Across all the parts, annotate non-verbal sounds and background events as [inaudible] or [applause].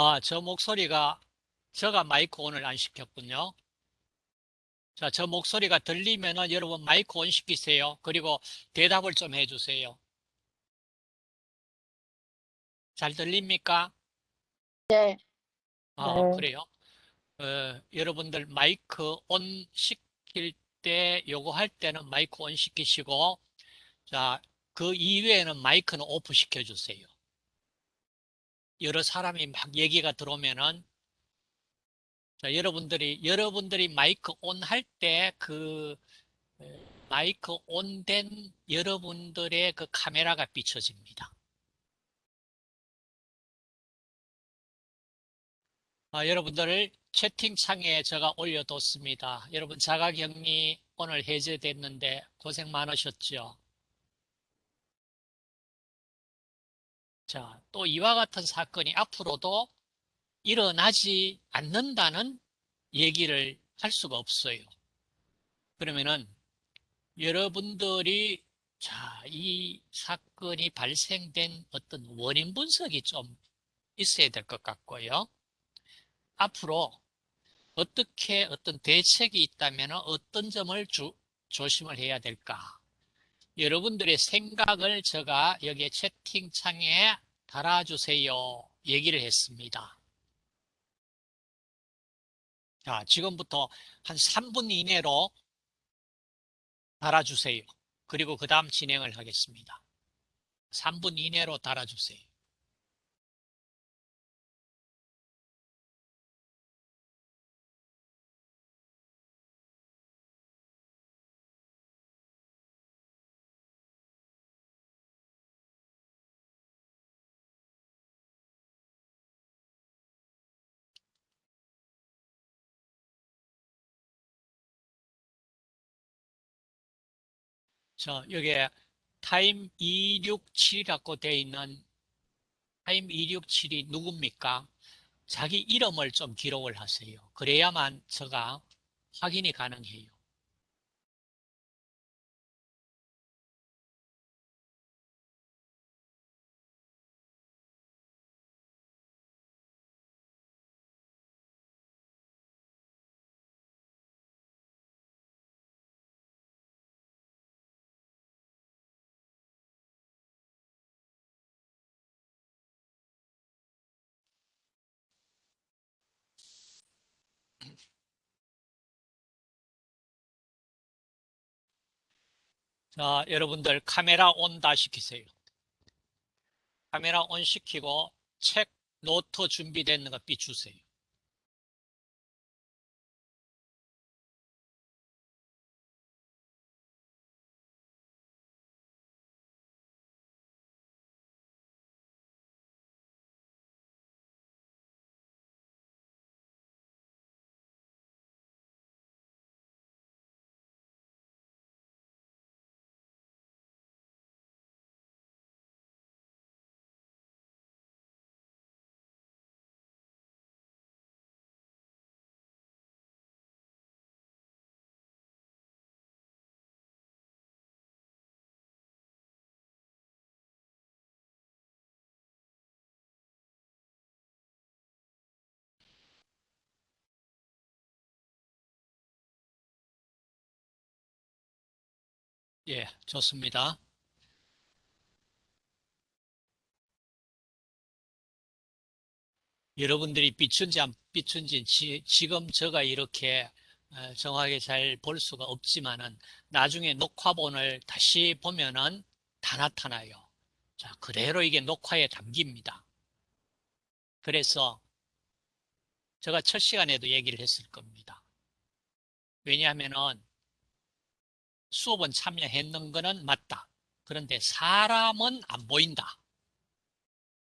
아, 저 목소리가, 제가 마이크 온을 안 시켰군요. 자, 저 목소리가 들리면은 여러분 마이크 온 시키세요. 그리고 대답을 좀 해주세요. 잘 들립니까? 네. 아, 네. 그래요? 어, 여러분들 마이크 온 시킬 때, 요거 할 때는 마이크 온 시키시고, 자, 그 이외에는 마이크는 오프 시켜주세요. 여러 사람이 막 얘기가 들어오면은, 자, 여러분들이, 여러분들이 마이크 온 할 때 그, 마이크 온 된 여러분들의 그 카메라가 비춰집니다. 아, 여러분들 채팅창에 제가 올려뒀습니다. 여러분 자가격리 오늘 해제됐는데 고생 많으셨죠? 자, 또 이와 같은 사건이 앞으로도 일어나지 않는다는 얘기를 할 수가 없어요. 그러면은 여러분들이 자, 이 사건이 발생된 어떤 원인 분석이 좀 있어야 될 것 같고요. 앞으로 어떻게 어떤 대책이 있다면 어떤 점을 주, 조심을 해야 될까? 여러분들의 생각을 제가 여기 채팅창에 달아주세요. 얘기를 했습니다. 자, 지금부터 한 3분 이내로 달아주세요. 그리고 그 다음 진행을 하겠습니다. 3분 이내로 달아주세요. 자, 여기에 타임 267이라고 되어 있는 타임 267이 누굽니까? 자기 이름을 좀 기록을 하세요. 그래야만 제가 확인이 가능해요. 자, 여러분들 카메라 온 다 시키세요. 카메라 온 시키고 책, 노트 준비되는 거 비추세요. 예, 좋습니다. 여러분들이 비춘지 안 비춘지 지, 지금 제가 이렇게 어, 정확하게 잘 볼 수가 없지만은 나중에 녹화본을 다시 보면은 다 나타나요. 자, 그대로 이게 녹화에 담깁니다. 그래서 제가 첫 시간에도 얘기를 했을 겁니다. 왜냐하면은 수업은 참여했는 거는 맞다. 그런데 사람은 안 보인다.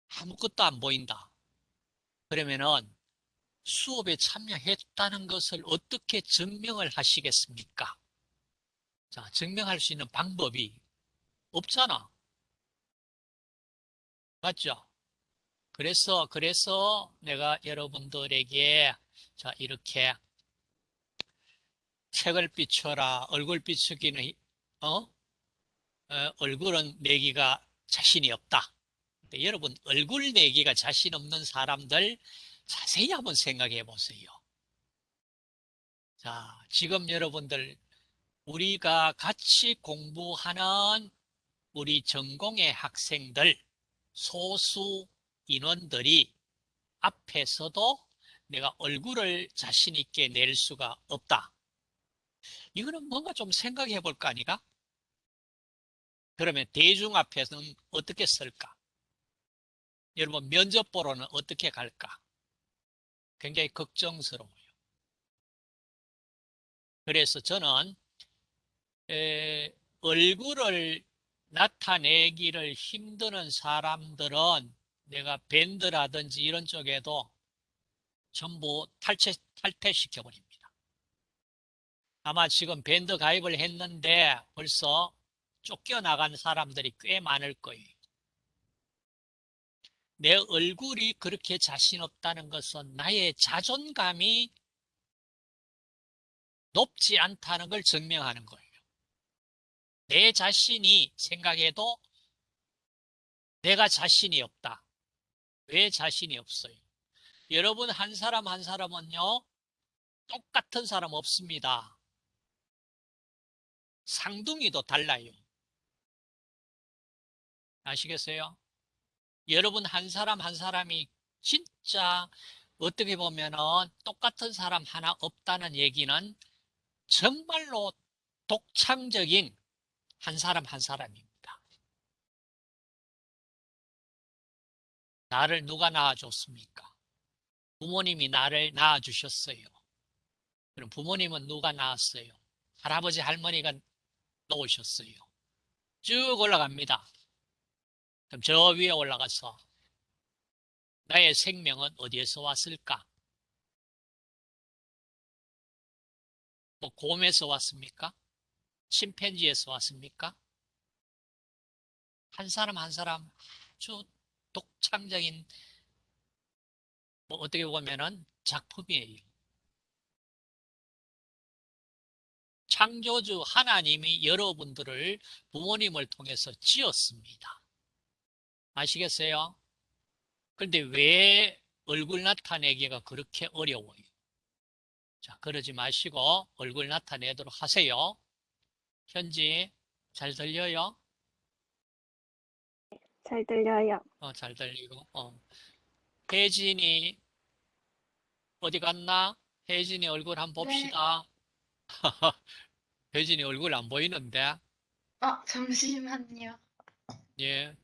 아무것도 안 보인다. 그러면은 수업에 참여했다는 것을 어떻게 증명을 하시겠습니까? 자, 증명할 수 있는 방법이 없잖아. 맞죠? 그래서, 그래서 내가 여러분들에게 자, 이렇게 책을 비춰라. 얼굴 비추기는, 어? 어 얼굴은 내기가 자신이 없다. 때 여러분 얼굴 내기가 자신 없는 사람들 자세히 한번 생각해 보세요. 자, 지금 여러분들 우리가 같이 공부하는 우리 전공의 학생들 소수 인원들이 앞에서도 내가 얼굴을 자신 있게 낼 수가 없다. 이거는 뭔가 좀 생각해 볼 거 아니가? 그러면 대중 앞에서는 어떻게 쓸까? 여러분 면접 보러는 어떻게 갈까? 굉장히 걱정스러워요. 그래서 저는 에, 얼굴을 나타내기를 힘드는 사람들은 내가 밴드라든지 이런 쪽에도 전부 탈퇴, 탈퇴시켜 버립니다. 아마 지금 밴드 가입을 했는데 벌써 쫓겨나간 사람들이 꽤 많을 거예요. 내 얼굴이 그렇게 자신 없다는 것은 나의 자존감이 높지 않다는 걸 증명하는 거예요. 내 자신이 생각해도 내가 자신이 없다. 왜 자신이 없어요? 여러분 한 사람 한 사람은요 똑같은 사람 없습니다. 상둥이도 달라요. 아시겠어요? 여러분 한 사람 한 사람이 진짜 어떻게 보면 은 똑같은 사람 하나 없다는 얘기는 정말로 독창적인 한 사람 한 사람입니다. 나를 누가 낳아줬습니까? 부모님이 나를 낳아주셨어요. 그럼 부모님은 누가 낳았어요? 할아버지 할머니가 놓으셨어요. 쭉 올라갑니다. 그럼 저 위에 올라가서 나의 생명은 어디에서 왔을까? 뭐 곰에서 왔습니까? 침팬지에서 왔습니까? 한 사람 한 사람 아주 독창적인 뭐 어떻게 보면은 작품이에요. 창조주 하나님이 여러분들을 부모님을 통해서 지었습니다. 아시겠어요? 그런데 왜 얼굴 나타내기가 그렇게 어려워요? 자, 그러지 마시고 얼굴 나타내도록 하세요. 현지, 잘 들려요? 잘 들려요. 어, 잘 들리고. 어. 혜진이 어디 갔나? 혜진이 얼굴 한번 봅시다. [laughs] 혜진이 얼굴 안 보이는데. 어, 잠시만요. 예.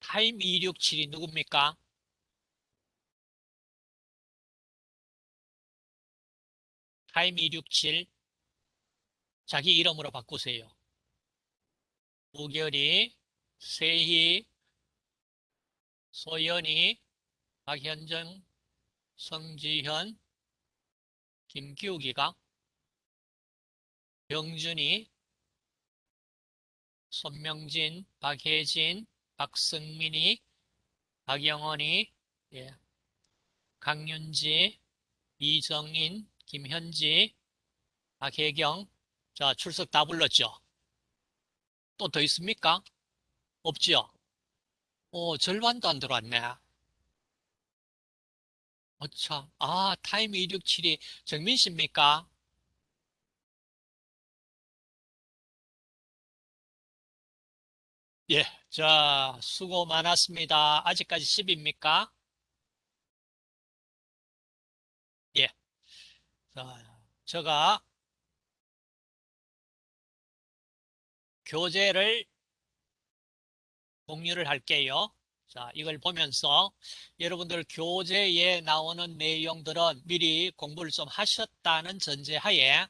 타임 267이 누굽니까? 타임 267 자기 이름으로 바꾸세요. 우결이, 세희, 소연이, 박현정, 성지현, 김기욱이가, 병준이, 손명진, 박혜진, 박승민이, 박영원이, 예, 강윤지, 이정인, 김현지, 박혜경, 자, 출석 다 불렀죠? 또 더 있습니까? 없지요? 오, 절반도 안 들어왔네. 어차. 아, 타임 267이 정민 씨입니까? 예, 자, 수고 많았습니다. 아직까지 10입니까? 예. 자, 제가 교재를 공유를 할게요. 자, 이걸 보면서 여러분들 교재에 나오는 내용들은 미리 공부를 좀 하셨다는 전제하에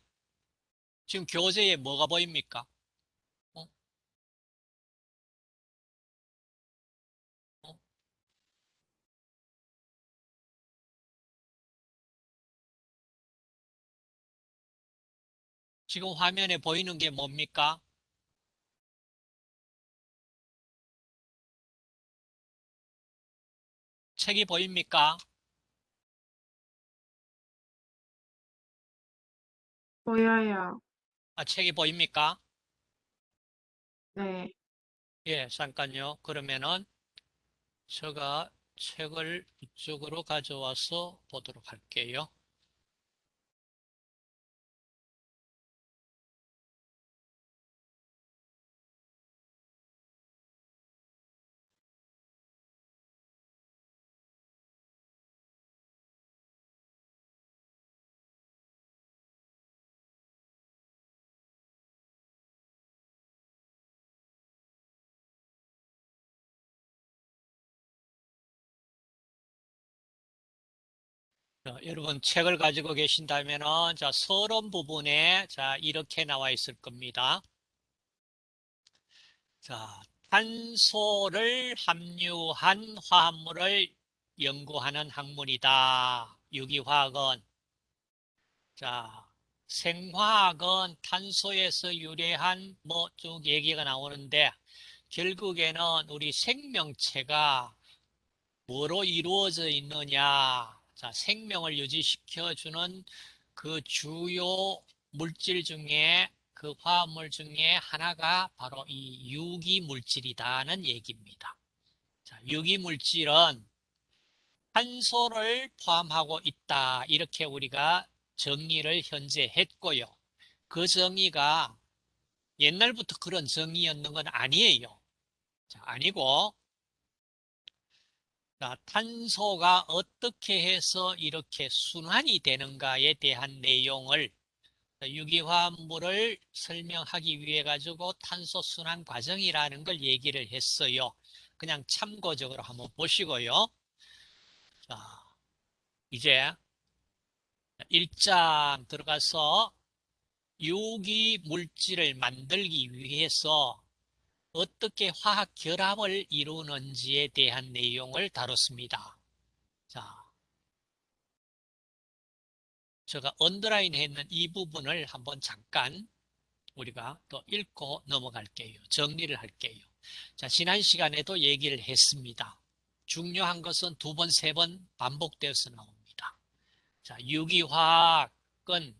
지금 교재에 뭐가 보입니까? 어? 어? 지금 화면에 보이는 게 뭡니까? 책이 보입니까? 보여요. 아, 책이 보입니까? 네. 예, 잠깐요. 그러면은 제가 책을 이쪽으로 가져와서 보도록 할게요. 여러분 책을 가지고 계신다면은 자, 서론 부분에 자, 이렇게 나와 있을 겁니다. 자, 탄소를 함유한 화합물을 연구하는 학문이다. 유기화학은 자, 생화학은 탄소에서 유래한 뭐 쭉 얘기가 나오는데 결국에는 우리 생명체가 뭐로 이루어져 있느냐 자, 생명을 유지시켜주는 그 주요 물질 중에 그 화합물 중에 하나가 바로 이 유기물질이다는 얘기입니다. 자, 유기물질은 탄소를 포함하고 있다. 이렇게 우리가 정의를 현재 했고요. 그 정의가 옛날부터 그런 정의였는 건 아니에요. 자, 아니고 자, 탄소가 어떻게 해서 이렇게 순환이 되는가에 대한 내용을 유기화합물을 설명하기 위해 가지고 탄소 순환 과정이라는 걸 얘기를 했어요. 그냥 참고적으로 한번 보시고요. 자, 이제 1장 들어가서 유기 물질을 만들기 위해서 어떻게 화학 결합을 이루는지에 대한 내용을 다뤘습니다. 자, 제가 언더라인 했는 이 부분을 한번 잠깐 우리가 또 읽고 넘어갈게요. 정리를 할게요. 자, 지난 시간에도 얘기를 했습니다. 중요한 것은 두 번, 세 번 반복되어서 나옵니다. 자, 유기화학은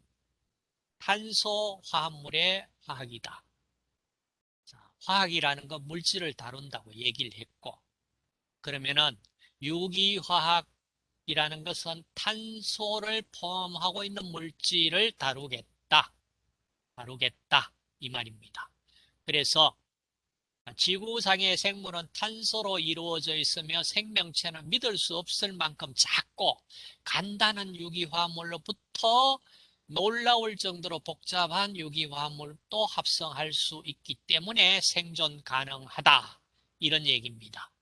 탄소 화합물의 화학이다. 자, 화학이라는 건 물질을 다룬다고 얘기를 했고, 그러면은 유기화학이라는 것은 탄소를 포함하고 있는 물질을 다루겠다. 다루겠다. 이 말입니다. 그래서 지구상의 생물은 탄소로 이루어져 있으며 생명체는 믿을 수 없을 만큼 작고 간단한 유기화합물로부터 놀라울 정도로 복잡한 유기화합물도 합성할 수 있기 때문에 생존 가능하다. 이런 얘기입니다.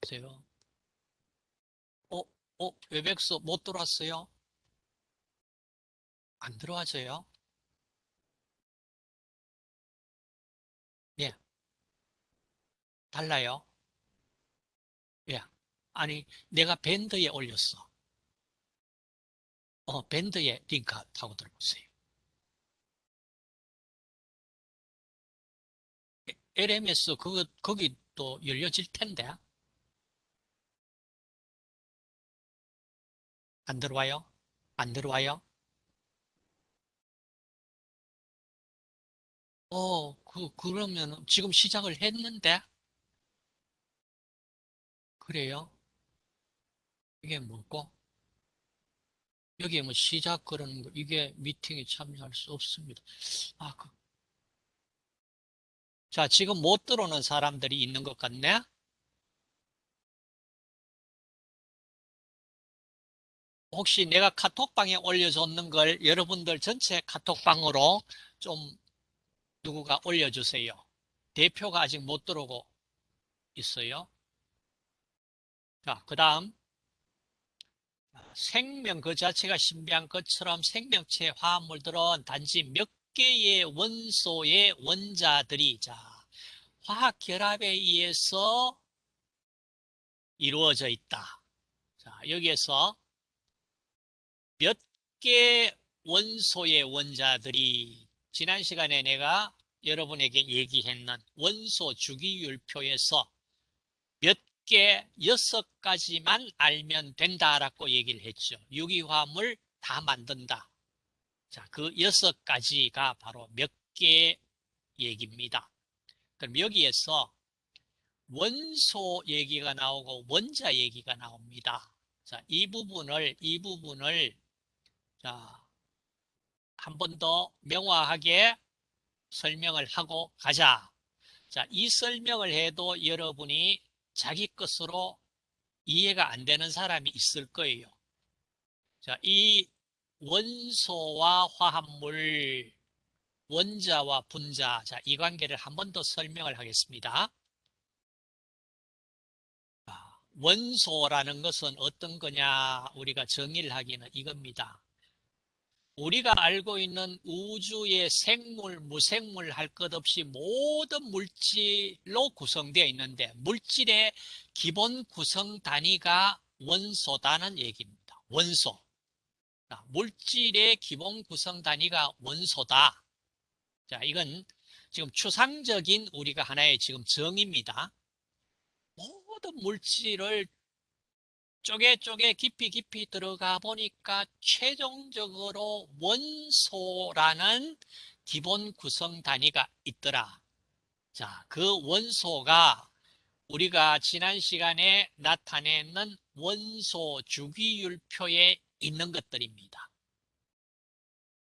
보세요. 어, 어, 웨백스 못 들어왔어요? 안 들어와져요? 예. 달라요? 예. 아니, 내가 밴드에 올렸어. 어, 밴드에 링크 타고 들어보세요. LMS 그거 거기 또 열려질 텐데 안 들어와요? 안 들어와요? 어, 그 그러면 지금 시작을 했는데 그래요? 이게 뭐고? 여기에 뭐 시작 그러는 거 이게 미팅에 참여할 수 없습니다. 아, 그. 자, 지금 못 들어오는 사람들이 있는 것 같네? 혹시 내가 카톡방에 올려줬는 걸 여러분들 전체 카톡방으로 좀 누구가 올려주세요. 대표가 아직 못 들어오고 있어요. 자, 그 다음 생명 그 자체가 신비한 것처럼 생명체 화합물들은 단지 몇 개의 원소의 원자들이 자 화학 결합에 의해서 이루어져 있다. 자, 여기에서 몇 개 원소의 원자들이 지난 시간에 내가 여러분에게 얘기했는 원소 주기율표에서 몇 개, 여섯 가지만 알면 된다라고 얘기를 했죠. 유기화합물 다 만든다. 자, 그 여섯 가지가 바로 몇개 얘기입니다. 그럼 여기에서 원소 얘기가 나오고 원자 얘기가 나옵니다. 자, 이 부분을, 이 부분을, 자, 한 번 더 명확하게 설명을 하고 가자. 자, 이 설명을 해도 여러분이 자기 것으로 이해가 안 되는 사람이 있을 거예요. 자, 이 원소와 화합물, 원자와 분자, 자, 이 관계를 한 번 더 설명을 하겠습니다. 자, 원소라는 것은 어떤 거냐? 우리가 정의를 하기는 이겁니다. 우리가 알고 있는 우주의 생물, 무생물 할 것 없이 모든 물질로 구성되어 있는데 물질의 기본 구성 단위가 원소다는 얘기입니다. 원소. 자, 물질의 기본 구성 단위가 원소다. 자, 이건 지금 추상적인 우리가 하나의 지금 정의입니다. 모든 물질을 쪼개 쪼개 깊이 깊이 들어가 보니까 최종적으로 원소라는 기본 구성 단위가 있더라. 자, 그 원소가 우리가 지난 시간에 나타내는 원소 주기율표에 있는 것들입니다.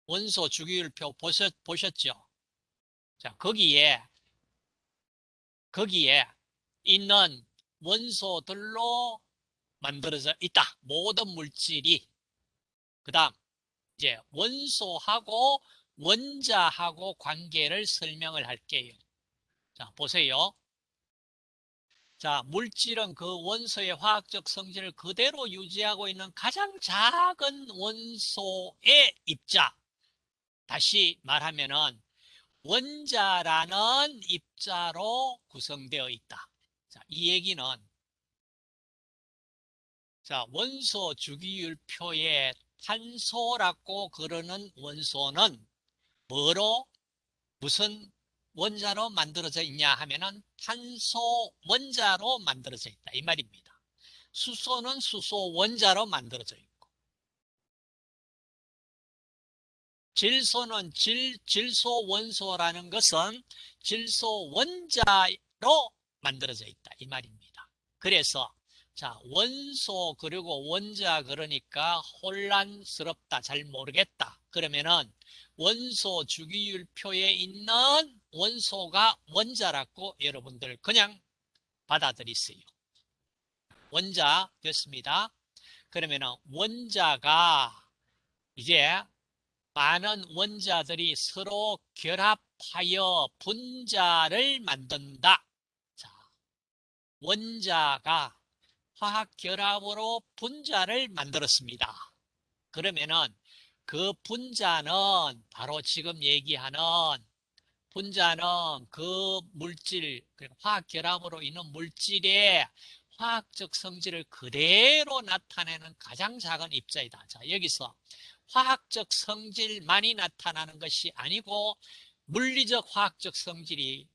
원소 주기율표 보셨, 보셨죠? 자, 거기에, 거기에 있는 원소들로 만들어져 있다. 모든 물질이. 그 다음, 이제 원소하고 원자하고 관계를 설명을 할게요. 자, 보세요. 자, 물질은 그 원소의 화학적 성질을 그대로 유지하고 있는 가장 작은 원소의 입자. 다시 말하면은 원자라는 입자로 구성되어 있다. 자, 이 얘기는 자, 원소 주기율표에 탄소라고 그러는 원소는 뭐로 무슨 원자로 만들어져 있냐 하면은 탄소 원자로 만들어져 있다 이 말입니다. 수소는 수소 원자로 만들어져 있고 질소는 질, 질소 원소라는 것은 질소 원자로 만들어져 있다 이 말입니다. 그래서 자 원소 그리고 원자 그러니까 혼란스럽다 잘 모르겠다 그러면은 원소 주기율표에 있는 원소가 원자라고 여러분들 그냥 받아들이세요. 원자 됐습니다. 그러면은 원자가 이제 많은 원자들이 서로 결합하여 분자를 만든다. 자, 원자가 화학 결합으로 분자를 만들었습니다. 그러면은 그 분자는 바로 지금 얘기하는 분자는 그 물질, 화학 결합으로 있는 물질의 화학적 성질을 그대로 나타내는 가장 작은 입자이다. 자, 여기서 화학적 성질만이 나타나는 것이 아니고 물리적 화학적 성질이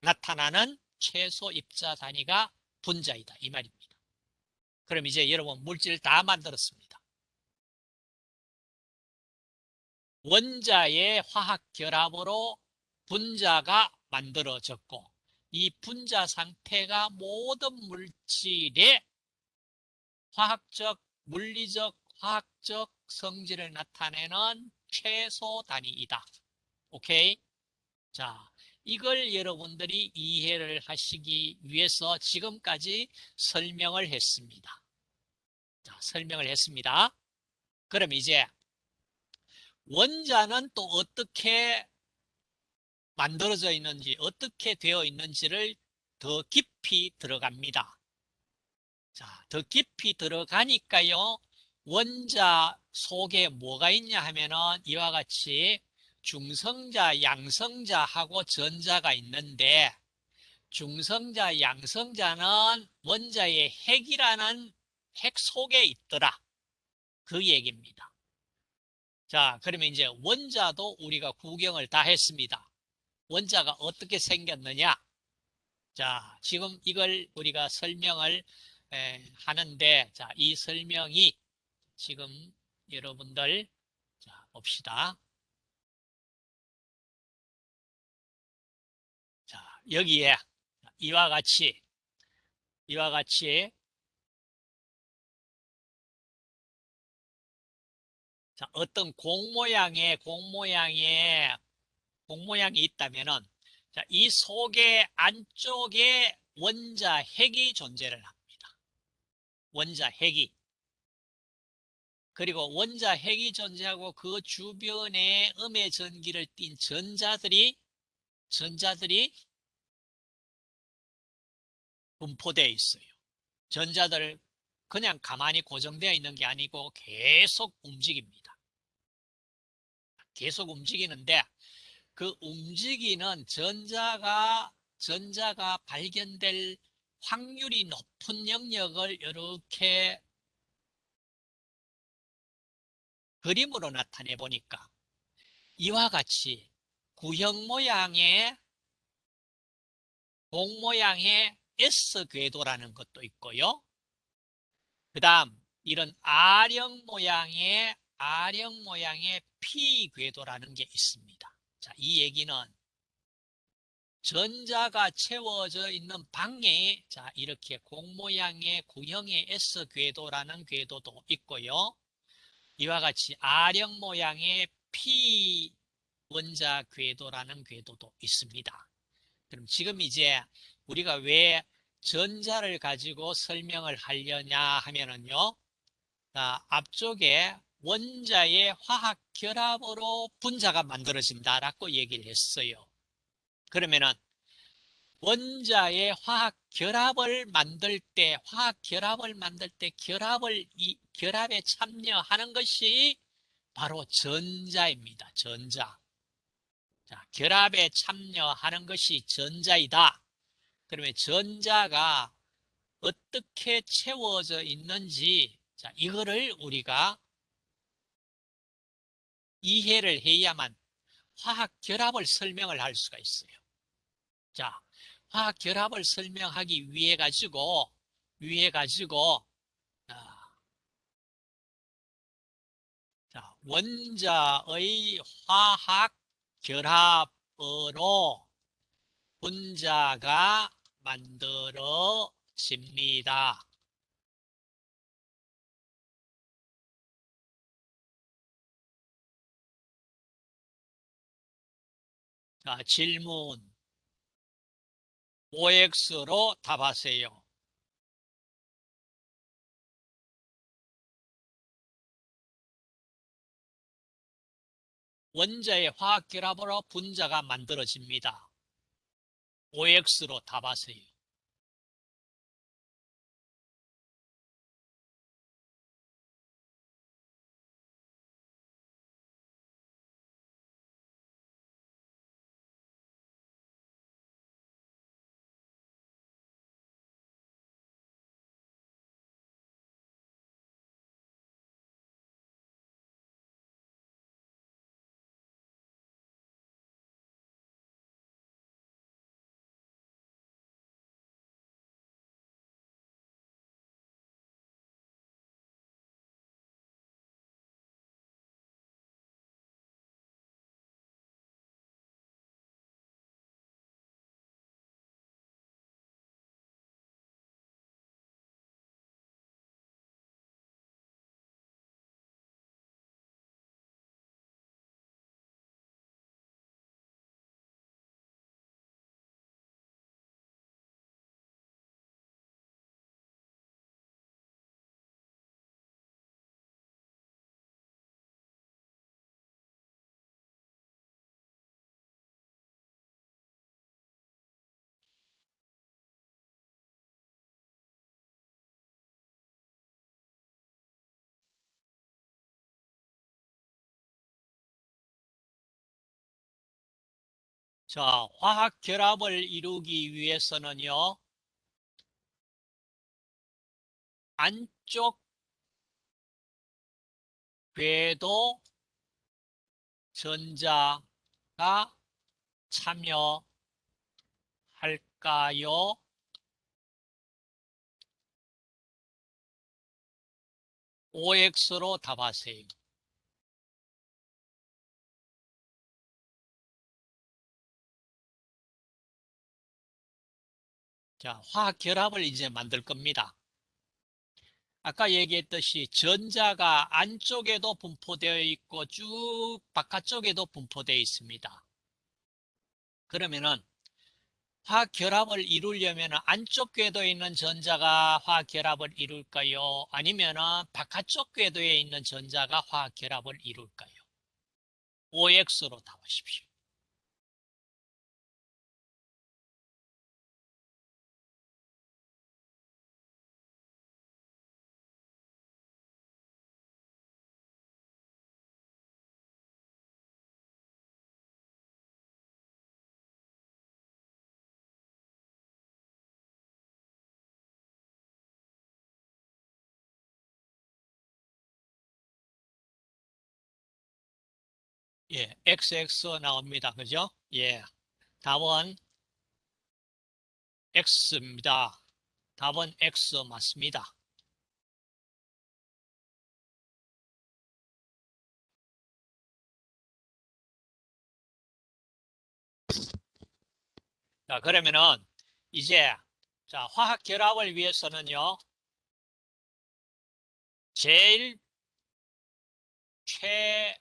나타나는 최소 입자 단위가 분자이다. 이 말입니다. 그럼 이제 여러분 물질 다 만들었습니다. 원자의 화학 결합으로 분자가 만들어졌고 이 분자 상태가 모든 물질의 화학적, 물리적, 화학적 성질을 나타내는 최소 단위이다. 오케이? 자, 이걸 여러분들이 이해를 하시기 위해서 지금까지 설명을 했습니다. 자, 설명을 했습니다. 그럼 이제 원자는 또 어떻게 만들어져 있는지, 어떻게 되어 있는지를 더 깊이 들어갑니다. 자, 더 깊이 들어가니까요, 원자 속에 뭐가 있냐 하면은 이와 같이 중성자, 양성자하고 전자가 있는데 중성자, 양성자는 원자의 핵이라는 핵 속에 있더라. 그 얘기입니다. 자, 그러면 이제 원자도 우리가 구경을 다 했습니다. 원자가 어떻게 생겼느냐? 자, 지금 이걸 우리가 설명을 에, 하는데, 자, 이 설명이 지금 여러분들 봅시다. 여기에 이와 같이 이와 같이 자, 어떤 공 모양의 공 모양의 공 모양이 있다면은 자, 이 속의 안쪽에 원자 핵이 존재를 합니다. 원자 핵이 그리고 원자 핵이 존재하고 그 주변에 음의 전기를 띤 전자들이 전자들이 분포되어 있어요. 전자들 그냥 가만히 고정되어 있는 게 아니고 계속 움직입니다. 계속 움직이는데 그 움직이는 전자가 전자가 발견될 확률이 높은 영역을 이렇게 그림으로 나타내 보니까 이와 같이 구형 모양의 공 모양의 S 궤도라는 것도 있고요. 그 다음 이런 R형 모양의 R형 모양의 P 궤도라는 게 있습니다. 자, 이 얘기는 전자가 채워져 있는 방에 자 이렇게 공 모양의 구형의 S 궤도라는 궤도도 있고요. 이와 같이 R형 모양의 P 원자 궤도라는 궤도도 있습니다. 그럼 지금 이제 우리가 왜 전자를 가지고 설명을 하려냐 하면은요. 자, 앞쪽에 원자의 화학 결합으로 분자가 만들어진다라고 얘기를 했어요. 그러면은 원자의 화학 결합을 만들 때 화학 결합을 만들 때 결합을 이 결합에 참여하는 것이 바로 전자입니다. 전자. 자, 결합에 참여하는 것이 전자이다. 그러면 전자가 어떻게 채워져 있는지 자, 이거를 우리가 이해를 해야만 화학 결합을 설명을 할 수가 있어요. 자, 화학 결합을 설명하기 위해 가지고 위해 가지고 아, 자, 원자의 화학 결합으로 분자가 만들어집니다. 자, 질문. OX로 답하세요. 원자의 화학결합으로 분자가 만들어집니다. OX로 답하세요. 자, 화학 결합을 이루기 위해서는요. 안쪽 궤도 전자가 참여할까요? OX로 답하세요. 자, 화학 결합을 이제 만들 겁니다. 아까 얘기했듯이 전자가 안쪽에도 분포되어 있고 쭉 바깥쪽에도 분포되어 있습니다. 그러면은 화학 결합을 이루려면 안쪽 궤도에 있는 전자가 화학 결합을 이룰까요? 아니면은 바깥쪽 궤도에 있는 전자가 화학 결합을 이룰까요? OX로 답하십시오. 예, XX 나옵니다. 그죠? 예. 답은 X입니다. 답은 X 맞습니다. 자, 그러면은 이제 자, 화학 결합을 위해서는요. 제일 최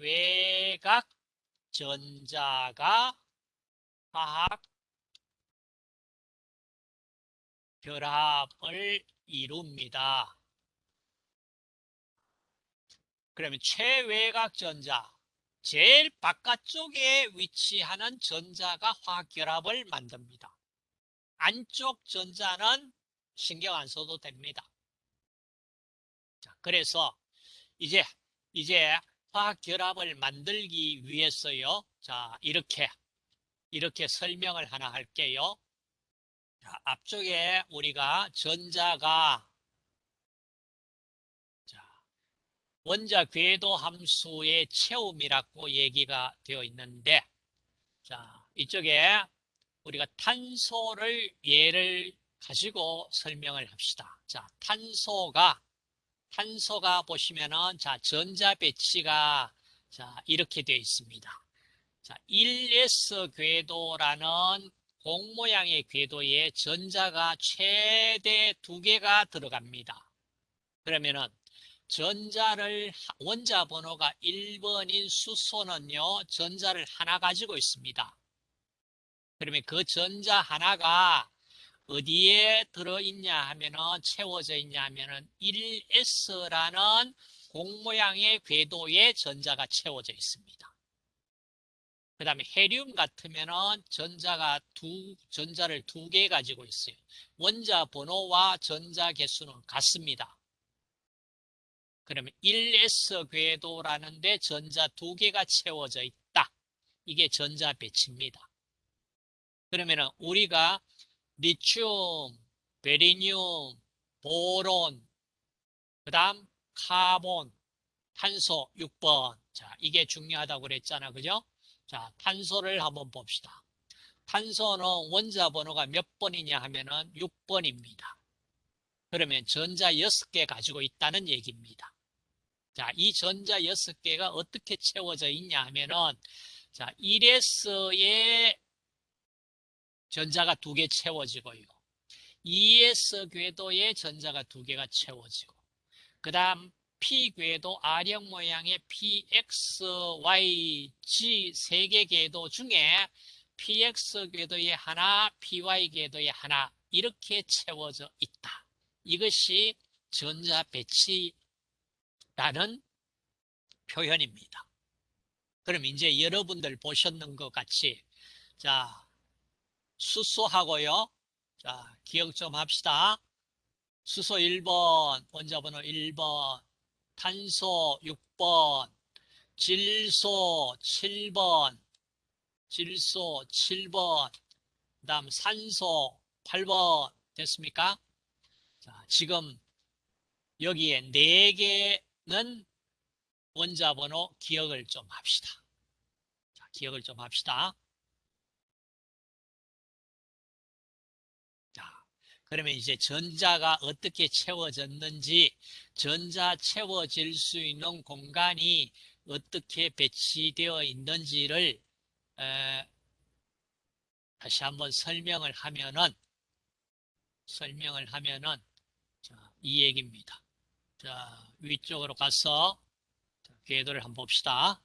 외곽 전자가 화학 결합을 이룹니다. 그러면 최외곽 전자, 제일 바깥쪽에 위치하는 전자가 화학 결합을 만듭니다. 안쪽 전자는 신경 안 써도 됩니다. 자, 그래서 이제 이제 화학 결합을 만들기 위해서요. 자, 이렇게 이렇게 설명을 하나 할게요. 자, 앞쪽에 우리가 전자가 자, 원자 궤도 함수의 채움이라고 얘기가 되어 있는데 자, 이쪽에 우리가 탄소를 예를 가지고 설명을 합시다. 자, 탄소가 탄소가 보시면은 자, 전자 배치가 자, 이렇게 되어 있습니다. 자, 1s 궤도라는 공 모양의 궤도에 전자가 최대 두 개가 들어갑니다. 그러면은 전자를 원자 번호가 1번인 수소는요. 전자를 하나 가지고 있습니다. 그러면 그 전자 하나가 어디에 들어있냐 하면은 채워져 있냐 하면은 1s라는 공 모양의 궤도에 전자가 채워져 있습니다. 그 다음에 헤리움 같으면은 전자가 두, 전자를 두 개 가지고 있어요. 원자 번호와 전자 개수는 같습니다. 그러면 1s 궤도라는데 전자 두 개가 채워져 있다. 이게 전자 배치입니다. 그러면은 우리가 리튬, 베릴륨, boron, 그 다음 카본, 탄소 6번. 자, 이게 중요하다고 그랬잖아. 그죠? 자, 탄소를 한번 봅시다. 탄소는 원자 번호가 몇 번이냐 하면은 6번입니다. 그러면 전자 6개 가지고 있다는 얘기입니다. 자, 이 전자 6개가 어떻게 채워져 있냐 하면은 자, 1S에 전자가 두 개 채워지고요. 2S 궤도에 전자가 두 개가 채워지고 그 다음 P 궤도 R형 모양의 PX, Y, G 세 개 궤도 중에 PX 궤도에 하나, PY 궤도에 하나 이렇게 채워져 있다. 이것이 전자 배치라는 표현입니다. 그럼 이제 여러분들 보셨는 것 같이 자 수소하고요. 자 기억 좀 합시다. 수소 1번, 원자번호 1번, 탄소 6번, 질소 7번, 질소 7번, 그 다음 산소 8번 됐습니까? 자, 지금 여기에 4개는 원자번호 기억을 좀 합시다. 자, 기억을 좀 합시다. 그러면 이제 전자가 어떻게 채워졌는지 전자 채워질 수 있는 공간이 어떻게 배치되어 있는지를 에, 다시 한번 설명을 하면은 설명을 하면은 자, 이 얘기입니다. 자, 위쪽으로 가서 자, 궤도를 한번 봅시다.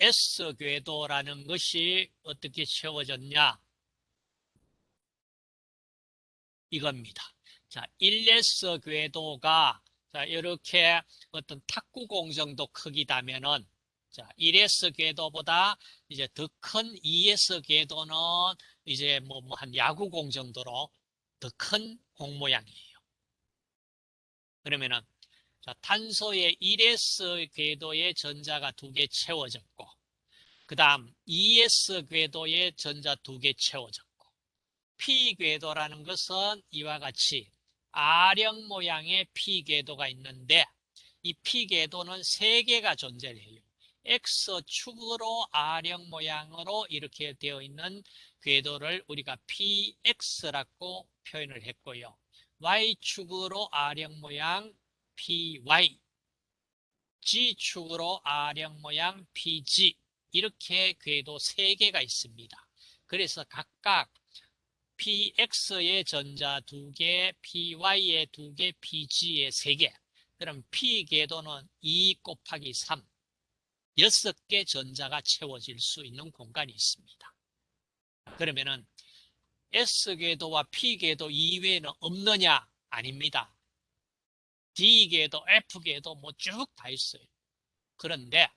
S 궤도라는 것이 어떻게 채워졌냐? 이겁니다. 자, 1S 궤도가 자, 이렇게 어떤 탁구공 정도 크기다면은 자, 1S 궤도보다 이제 더 큰 2S 궤도는 이제 뭐, 뭐한 야구공 정도로 더 큰 공 모양이에요. 그러면은 자, 탄소의 1S 궤도의 전자가 두 개 채워졌고 그 다음 2S 궤도의 전자 두 개 채워졌고 P 궤도라는 것은 이와 같이 R형 모양의 P 궤도가 있는데 이 P 궤도는 세 개가 존재해요. X축으로 R형 모양으로 이렇게 되어 있는 궤도를 우리가 PX라고 표현을 했고요. Y축으로 R형 모양 PY G축으로 R형 모양 PG 이렇게 궤도 세 개가 있습니다. 그래서 각각 PX의 전자 두 개, PY의 두 개, PG의 세 개. 그럼 P 궤도는 2 곱하기 3, 6개 전자가 채워질 수 있는 공간이 있습니다. 그러면은 S 궤도와 P 궤도 이외에는 없느냐? 아닙니다. D계도 F계도 뭐 쭉 다 있어요. 그런데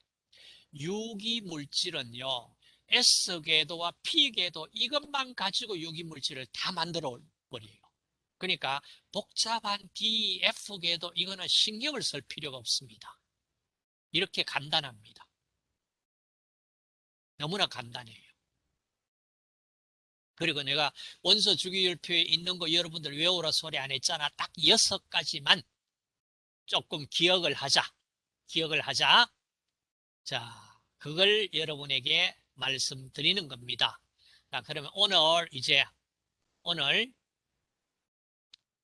유기물질은요. S계도와 P계도 이것만 가지고 유기물질을 다 만들어 버려요. 그러니까 복잡한 D, F계도 이거는 신경을 쓸 필요가 없습니다. 이렇게 간단합니다. 너무나 간단해요. 그리고 내가 원소 주기율표에 있는 거 여러분들 외우라 소리 안 했잖아. 딱 여섯 가지만 조금 기억을 하자. 기억을 하자. 자, 그걸 여러분에게 말씀드리는 겁니다. 자, 그러면 오늘 이제 오늘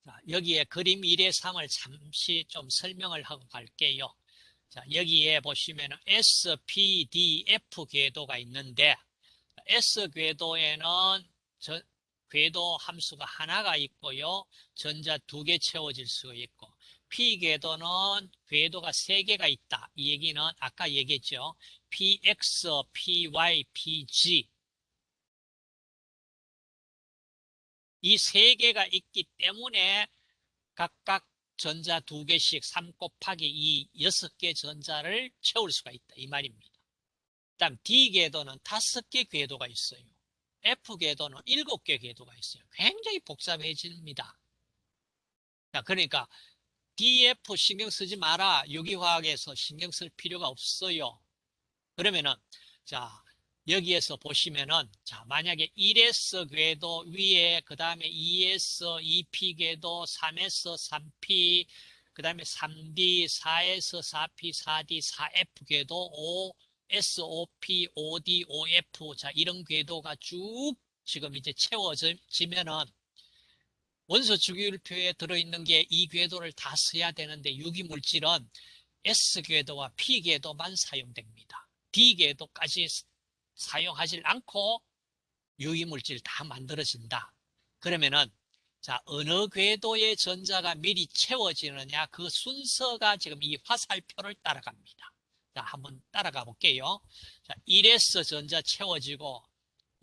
자, 여기에 그림 1의 3을 잠시 좀 설명을 하고 갈게요. 자, 여기에 보시면 S, P, D, F 궤도가 있는데 S 궤도에는 저, 궤도 함수가 하나가 있고요. 전자 두 개 채워질 수가 있고 P궤도는 궤도가 세 개가 있다. 이 얘기는 아까 얘기했죠. PX, PY, PG 이 세 개가 있기 때문에 각각 전자 두 개씩 3 곱하기 2, 6개 전자를 채울 수가 있다. 이 말입니다. 다음 D궤도는 다섯 개 궤도가 있어요. F궤도는 일곱 개 궤도가 있어요. 굉장히 복잡해집니다. 자, 그러니까 DF 신경 쓰지 마라. 유기화학에서 신경 쓸 필요가 없어요. 그러면은 자 여기에서 보시면은 자 만약에 1S 궤도 위에 그 다음에 2S 2P 궤도 3S 3P 그 다음에 3D 4S 4P 4D 4F 궤도 5S 5P 5D 5F 자 이런 궤도가 쭉 지금 이제 채워지면은 원소 주기율표에 들어있는 게 이 궤도를 다 써야 되는데 유기물질은 S궤도와 P궤도만 사용됩니다. D궤도까지 사용하지 않고 유기물질 다 만들어진다. 그러면은 자 어느 궤도의 전자가 미리 채워지느냐 그 순서가 지금 이 화살표를 따라갑니다. 자 한번 따라가 볼게요. 자 1S 전자 채워지고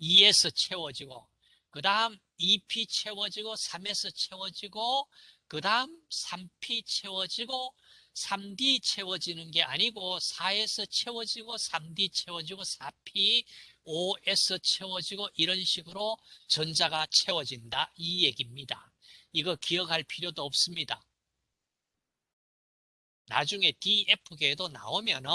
2S 채워지고 그 다음 2P 채워지고 3S 채워지고 그 다음 3P 채워지고 3D 채워지는 게 아니고 4S 채워지고 3D 채워지고 4P 5S 채워지고 이런 식으로 전자가 채워진다 이 얘기입니다. 이거 기억할 필요도 없습니다. 나중에 DF계도 나오면은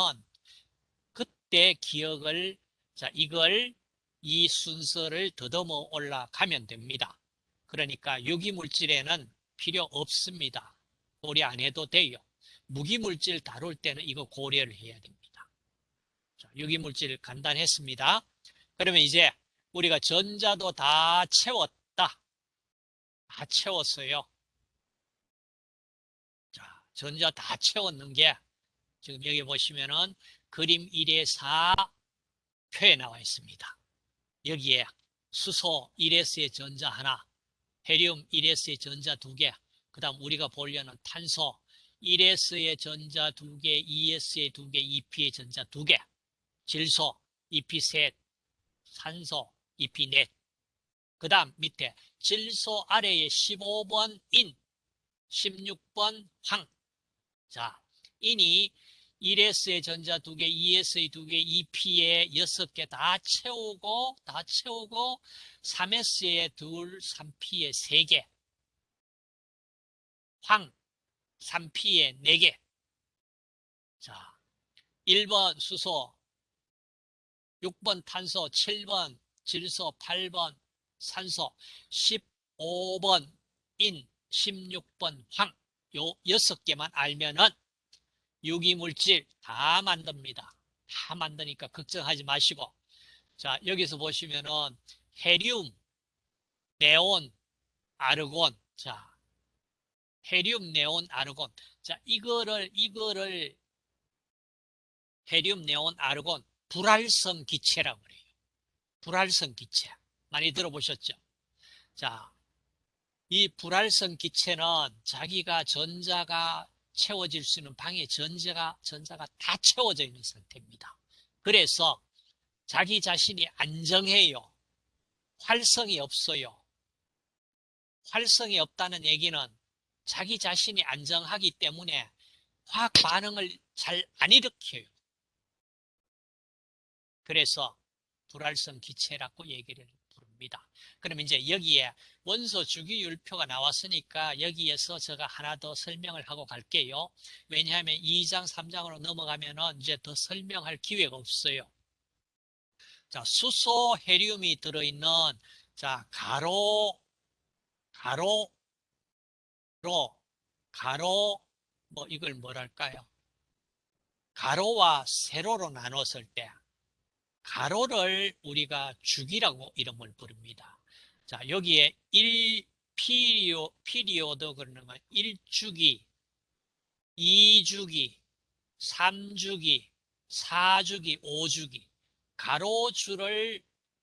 그때 기억을 자 이걸 이 순서를 더듬어 올라가면 됩니다. 그러니까 유기물질에는 필요 없습니다. 고려 안 해도 돼요. 무기물질 다룰 때는 이거 고려를 해야 됩니다. 자, 유기물질 간단했습니다. 그러면 이제 우리가 전자도 다 채웠다. 다 채웠어요. 자, 전자 다 채웠는 게 지금 여기 보시면은 그림 1의 4 표에 나와 있습니다. 여기에 수소 1s의 전자 하나, 헤리움 1s의 전자 두 개, 그 다음 우리가 보려는 탄소 1s의 전자 두 개, 2s의 두 개, 2p의 전자 두 개, 질소 2p 셋, 산소 2p 넷. 그 다음 밑에 질소 아래에 15번 인, 16번 황. 자, 인이 1s의 전자 두 개, 2s의 두 개, 2p의 여섯 개 다 채우고, 다 채우고, 3s의 둘, 3p의 세 개. 황, 3p의 네 개. 자, 1번 수소, 6번 탄소, 7번 질소, 8번 산소, 15번 인, 16번 황. 요 여섯 개만 알면은 유기물질 다 만듭니다. 다 만드니까 걱정하지 마시고. 자, 여기서 보시면은 헤리움, 네온, 아르곤. 자, 헤리움, 네온, 아르곤. 자, 이거를, 이거를 헤리움, 네온, 아르곤 불활성 기체라고 그래요. 불활성 기체. 많이 들어보셨죠? 자, 이 불활성 기체는 자기가 전자가 채워질 수 있는 방에 전자가, 전자가 다 채워져 있는 상태입니다. 그래서 자기 자신이 안정해요. 활성이 없어요. 활성이 없다는 얘기는 자기 자신이 안정하기 때문에 화학 반응을 잘 안 일으켜요. 그래서 불활성 기체라고 얘기를 부릅니다. 그럼 이제 여기에 원소 주기율표가 나왔으니까 여기에서 제가 하나 더 설명을 하고 갈게요. 왜냐하면 2장, 3장으로 넘어가면은 이제 더 설명할 기회가 없어요. 자, 수소 헤리움이 들어있는 자, 가로, 가로 로, 가로, 뭐 이걸 뭐랄까요? 가로와 세로로 나눴을 때 가로를 우리가 주기라고 이름을 부릅니다. 자, 여기에 1 피리오, 피리오드 그러는 건 1주기, 2주기, 3주기, 4주기, 5주기. 가로줄을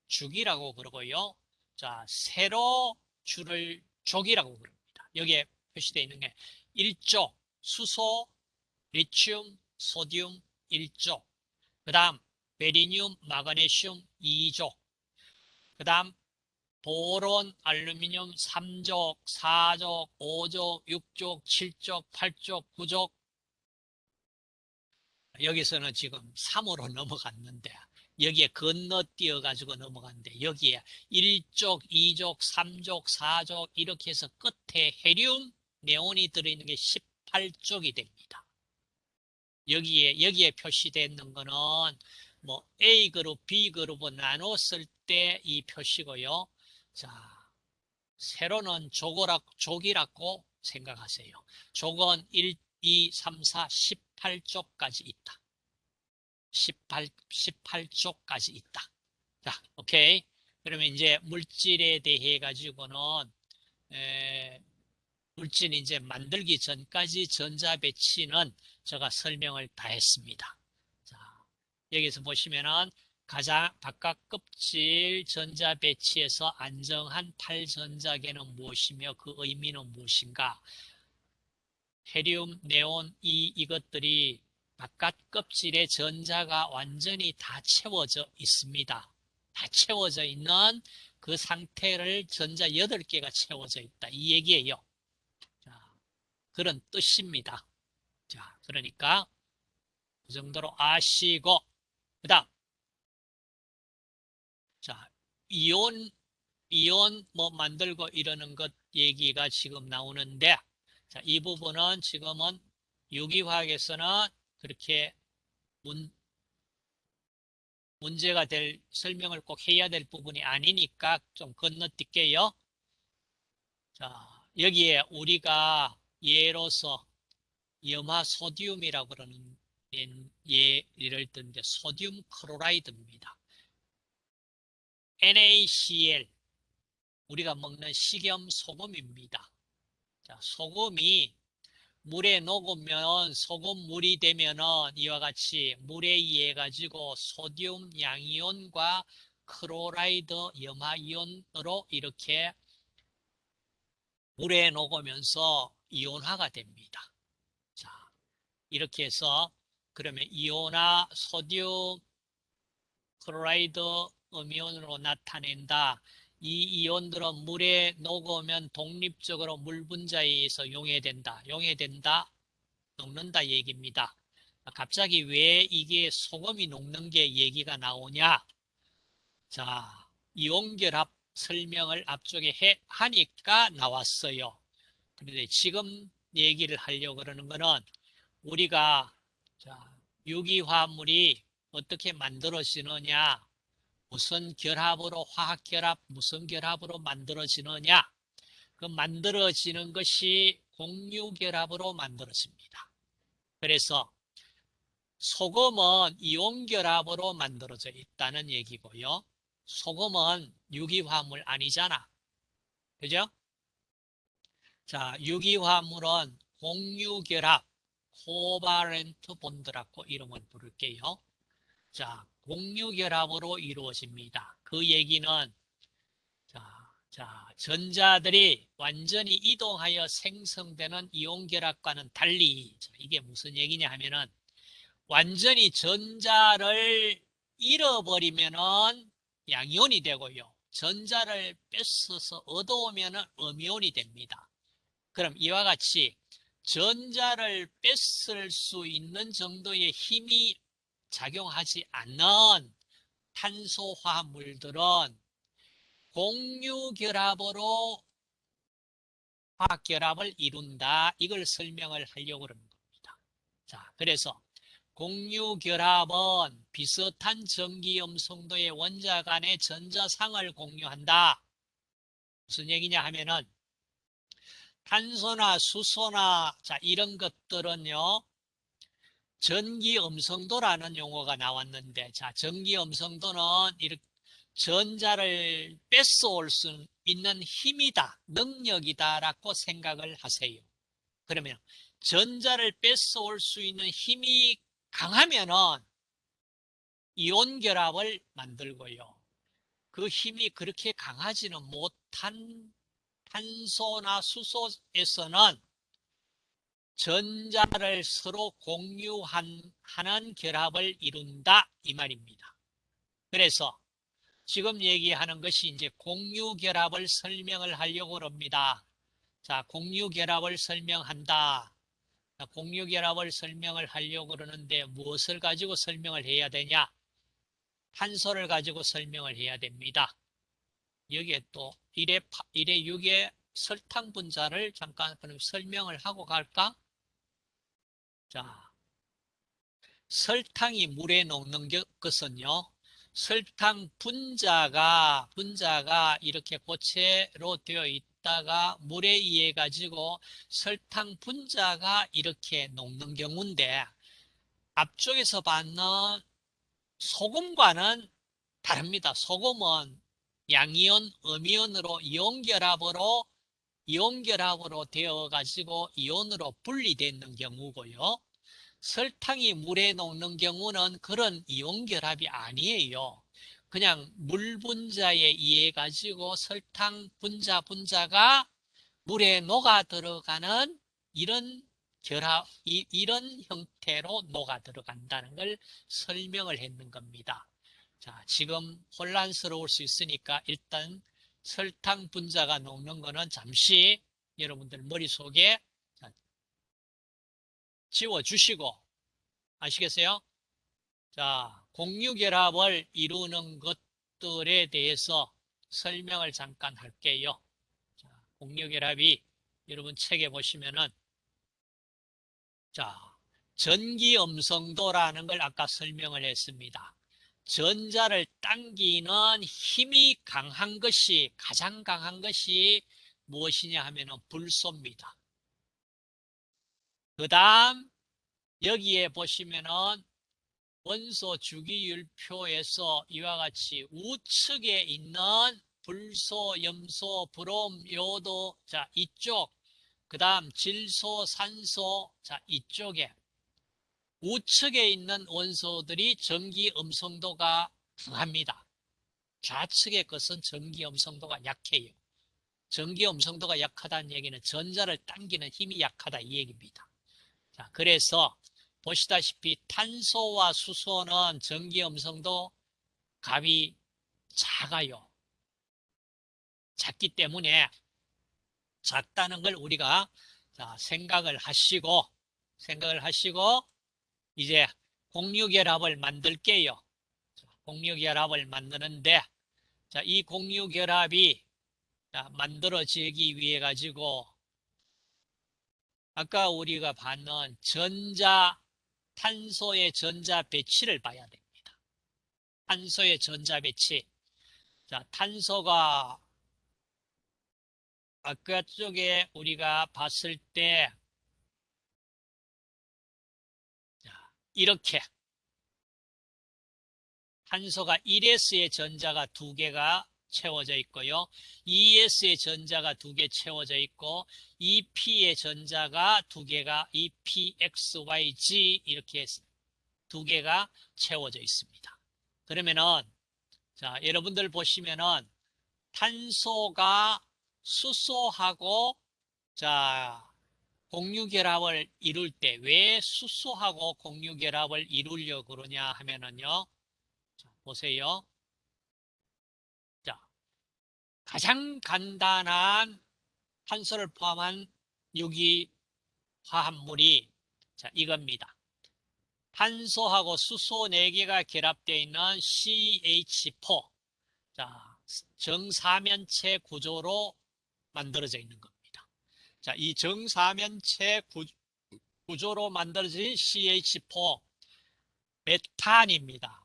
주기라고 그러고요. 자, 세로 줄을 족이라고 그럽니다. 여기에 표시되어 있는 게 1조, 수소, 리튬, 소듐 1조. 그 다음 베리늄, 마그네슘 2족. 그 다음 보론, 알루미늄 3족, 4족, 5족, 6족, 7족, 8족, 9족. 여기서는 지금 3으로 [laughs] 넘어갔는데 여기에 건너뛰어 가지고 넘어갔는데 여기에 1족, 2족, 3족, 4족 이렇게 해서 끝에 헤리움, 네온이 들어있는 게 18족이 됩니다. 여기에 여기에 표시되는 거는 뭐 A 그룹, B 그룹을 나눴을 때 이 표시고요. 자, 세로는 조고라, 족이라고 생각하세요. 족은 1, 2, 3, 4, 18쪽까지 있다. 18, 18쪽까지 있다. 자, 오케이. 그러면 이제 물질에 대해 가지고는 에, 물질 이제 만들기 전까지 전자 배치는 제가 설명을 다 했습니다. 여기서 보시면은 가장 바깥 껍질 전자 배치에서 안정한 탈전자계는 무엇이며 그 의미는 무엇인가? 헤리움, 네온, 이 이것들이 바깥 껍질에 전자가 완전히 다 채워져 있습니다. 다 채워져 있는 그 상태를 전자 8개가 채워져 있다. 이 얘기예요. 자, 그런 뜻입니다. 자, 그러니까 그 정도로 아시고 그 다음. 자, 이온, 이온 뭐 만들고 이러는 것 얘기가 지금 나오는데, 자, 이 부분은 지금은 유기화학에서는 그렇게 문, 문제가 될 설명을 꼭 해야 될 부분이 아니니까 좀 건너뛸게요. 자, 여기에 우리가 예로서 염화 소디움이라고 그러는 예를 든게 소듐 크로라이드입니다. NaCl 우리가 먹는 식염 소금입니다. 자, 소금이 물에 녹으면 소금물이 되면은 이와 같이 물에 의해 가지고 소듐 양이온과 chloride 염화이온으로 이렇게 물에 녹으면서 이온화가 됩니다. 자, 이렇게 해서 그러면 이온화 소듐 chloride 음이온으로 나타낸다. 이 이온들은 물에 녹으면 독립적으로 물 분자에 의해서 용해된다. 용해된다. 녹는다 얘기입니다. 갑자기 왜 이게 소금이 녹는 게 얘기가 나오냐? 자, 이온결합 설명을 앞쪽에 해 하니까 나왔어요. 그런데 지금 얘기를 하려고 그러는 거는 우리가 자, 유기화합물이 어떻게 만들어지느냐 무슨 결합으로 화학 결합 무슨 결합으로 만들어지느냐 그 만들어지는 것이 공유 결합으로 만들어집니다. 그래서 소금은 이온 결합으로 만들어져 있다는 얘기고요. 소금은 유기화합물 아니잖아. 그죠? 자, 유기화합물은 공유결합, 코바렌트 본드라고 이름을 부를게요. 자, 공유결합으로 이루어집니다. 그 얘기는 자, 자, 전자들이 완전히 이동하여 생성되는 이온결합과는 달리 자, 이게 무슨 얘기냐 하면은 완전히 전자를 잃어버리면은 양이온이 되고요. 전자를 뺏어서 얻어오면은 음이온이 됩니다. 그럼 이와 같이 전자를 뺏을 수 있는 정도의 힘이 작용하지 않는 탄소 화합물들은 공유결합으로 화학결합을 이룬다. 이걸 설명을 하려고 그러는 겁니다. 자, 그래서 공유결합은 비슷한 전기염성도의 원자 간의 전자상을 공유한다. 무슨 얘기냐 하면은 탄소나 수소나 자 이런 것들은요 전기 음성도라는 용어가 나왔는데 자 전기 음성도는 이렇게 전자를 뺏어올 수 있는 힘이다 능력이다 라고 생각을 하세요. 그러면 전자를 뺏어올 수 있는 힘이 강하면은 이온 결합을 만들고요. 그 힘이 그렇게 강하지는 못한 탄소나 수소에서는 전자를 서로 공유하는 결합을 이룬다 이 말입니다. 그래서 지금 얘기하는 것이 이제 공유 결합을 설명을 하려고 합니다. 자, 공유 결합을 설명한다. 자, 공유 결합을 설명을 하려고 그러는데 무엇을 가지고 설명을 해야 되냐? 탄소를 가지고 설명을 해야 됩니다. 여기에 또 1의, 1의 6의 설탕 분자를 잠깐 그럼 설명을 하고 갈까? 자, 설탕이 물에 녹는 것은요. 설탕 분자가 분자가 이렇게 고체로 되어 있다가 물에 의해 가지고 설탕 분자가 이렇게 녹는 경우인데 앞쪽에서 받는 소금과는 다릅니다. 소금은 양이온, 음이온으로 이온결합으로 이온결합으로 되어 가지고 이온으로 분리되는 경우고요. 설탕이 물에 녹는 경우는 그런 이온결합이 아니에요. 그냥 물 분자에 의해 가지고 설탕 분자 분자가 물에 녹아 들어가는 이런 결합, 이, 이런 형태로 녹아 들어간다는 걸 설명을 했는 겁니다. 자, 지금 혼란스러울 수 있으니까 일단 설탕 분자가 녹는 거는 잠시 여러분들 머릿속에 지워주시고 아시겠어요? 자, 공유결합을 이루는 것들에 대해서 설명을 잠깐 할게요. 자, 공유결합이 여러분 책에 보시면은 자, 전기음성도라는 걸 아까 설명을 했습니다. 전자를 당기는 힘이 강한 것이 가장 강한 것이 무엇이냐 하면 불소입니다. 그 다음 여기에 보시면은 원소 주기율표에서 이와 같이 우측에 있는 불소, 염소, 브롬, 요도, 자, 이쪽. 그 다음 질소, 산소, 자, 이쪽에. 우측에 있는 원소들이 전기 음성도가 강합니다. 좌측의 것은 전기 음성도가 약해요. 전기 음성도가 약하다는 얘기는 전자를 당기는 힘이 약하다 이 얘기입니다. 자, 그래서 보시다시피 탄소와 수소는 전기 음성도 값이 작아요. 작기 때문에 작다는 걸 우리가 자, 생각을 하시고 생각을 하시고 이제 공유결합을 만들게요. 공유결합을 만드는데 자, 이 공유결합이 자, 만들어지기 위해 가지고 아까 우리가 봤는 전자 탄소의 전자 배치를 봐야 됩니다. 탄소의 전자 배치. 자, 탄소가 아까 쪽에 우리가 봤을 때 이렇게 탄소가 1s의 전자가 두 개가 채워져 있고요. 2s의 전자가 두 개 채워져 있고 2p의 전자가 두 개가 2p, x, y, g 이렇게 두 개가 채워져 있습니다. 그러면은 자, 여러분들 보시면은 탄소가 수소하고 자, 공유결합을 이룰 때 왜 수소하고 공유결합을 이루려고 그러냐 하면은요. 자, 보세요. 자, 가장 간단한 탄소를 포함한 유기 화합물이 자, 이겁니다. 탄소하고 수소 4개가 결합되어 있는 CH4. 자, 정사면체 구조로 만들어져 있는 겁니다. 자, 이 정사면체 구, 구조로 만들어진 CH4 메탄입니다.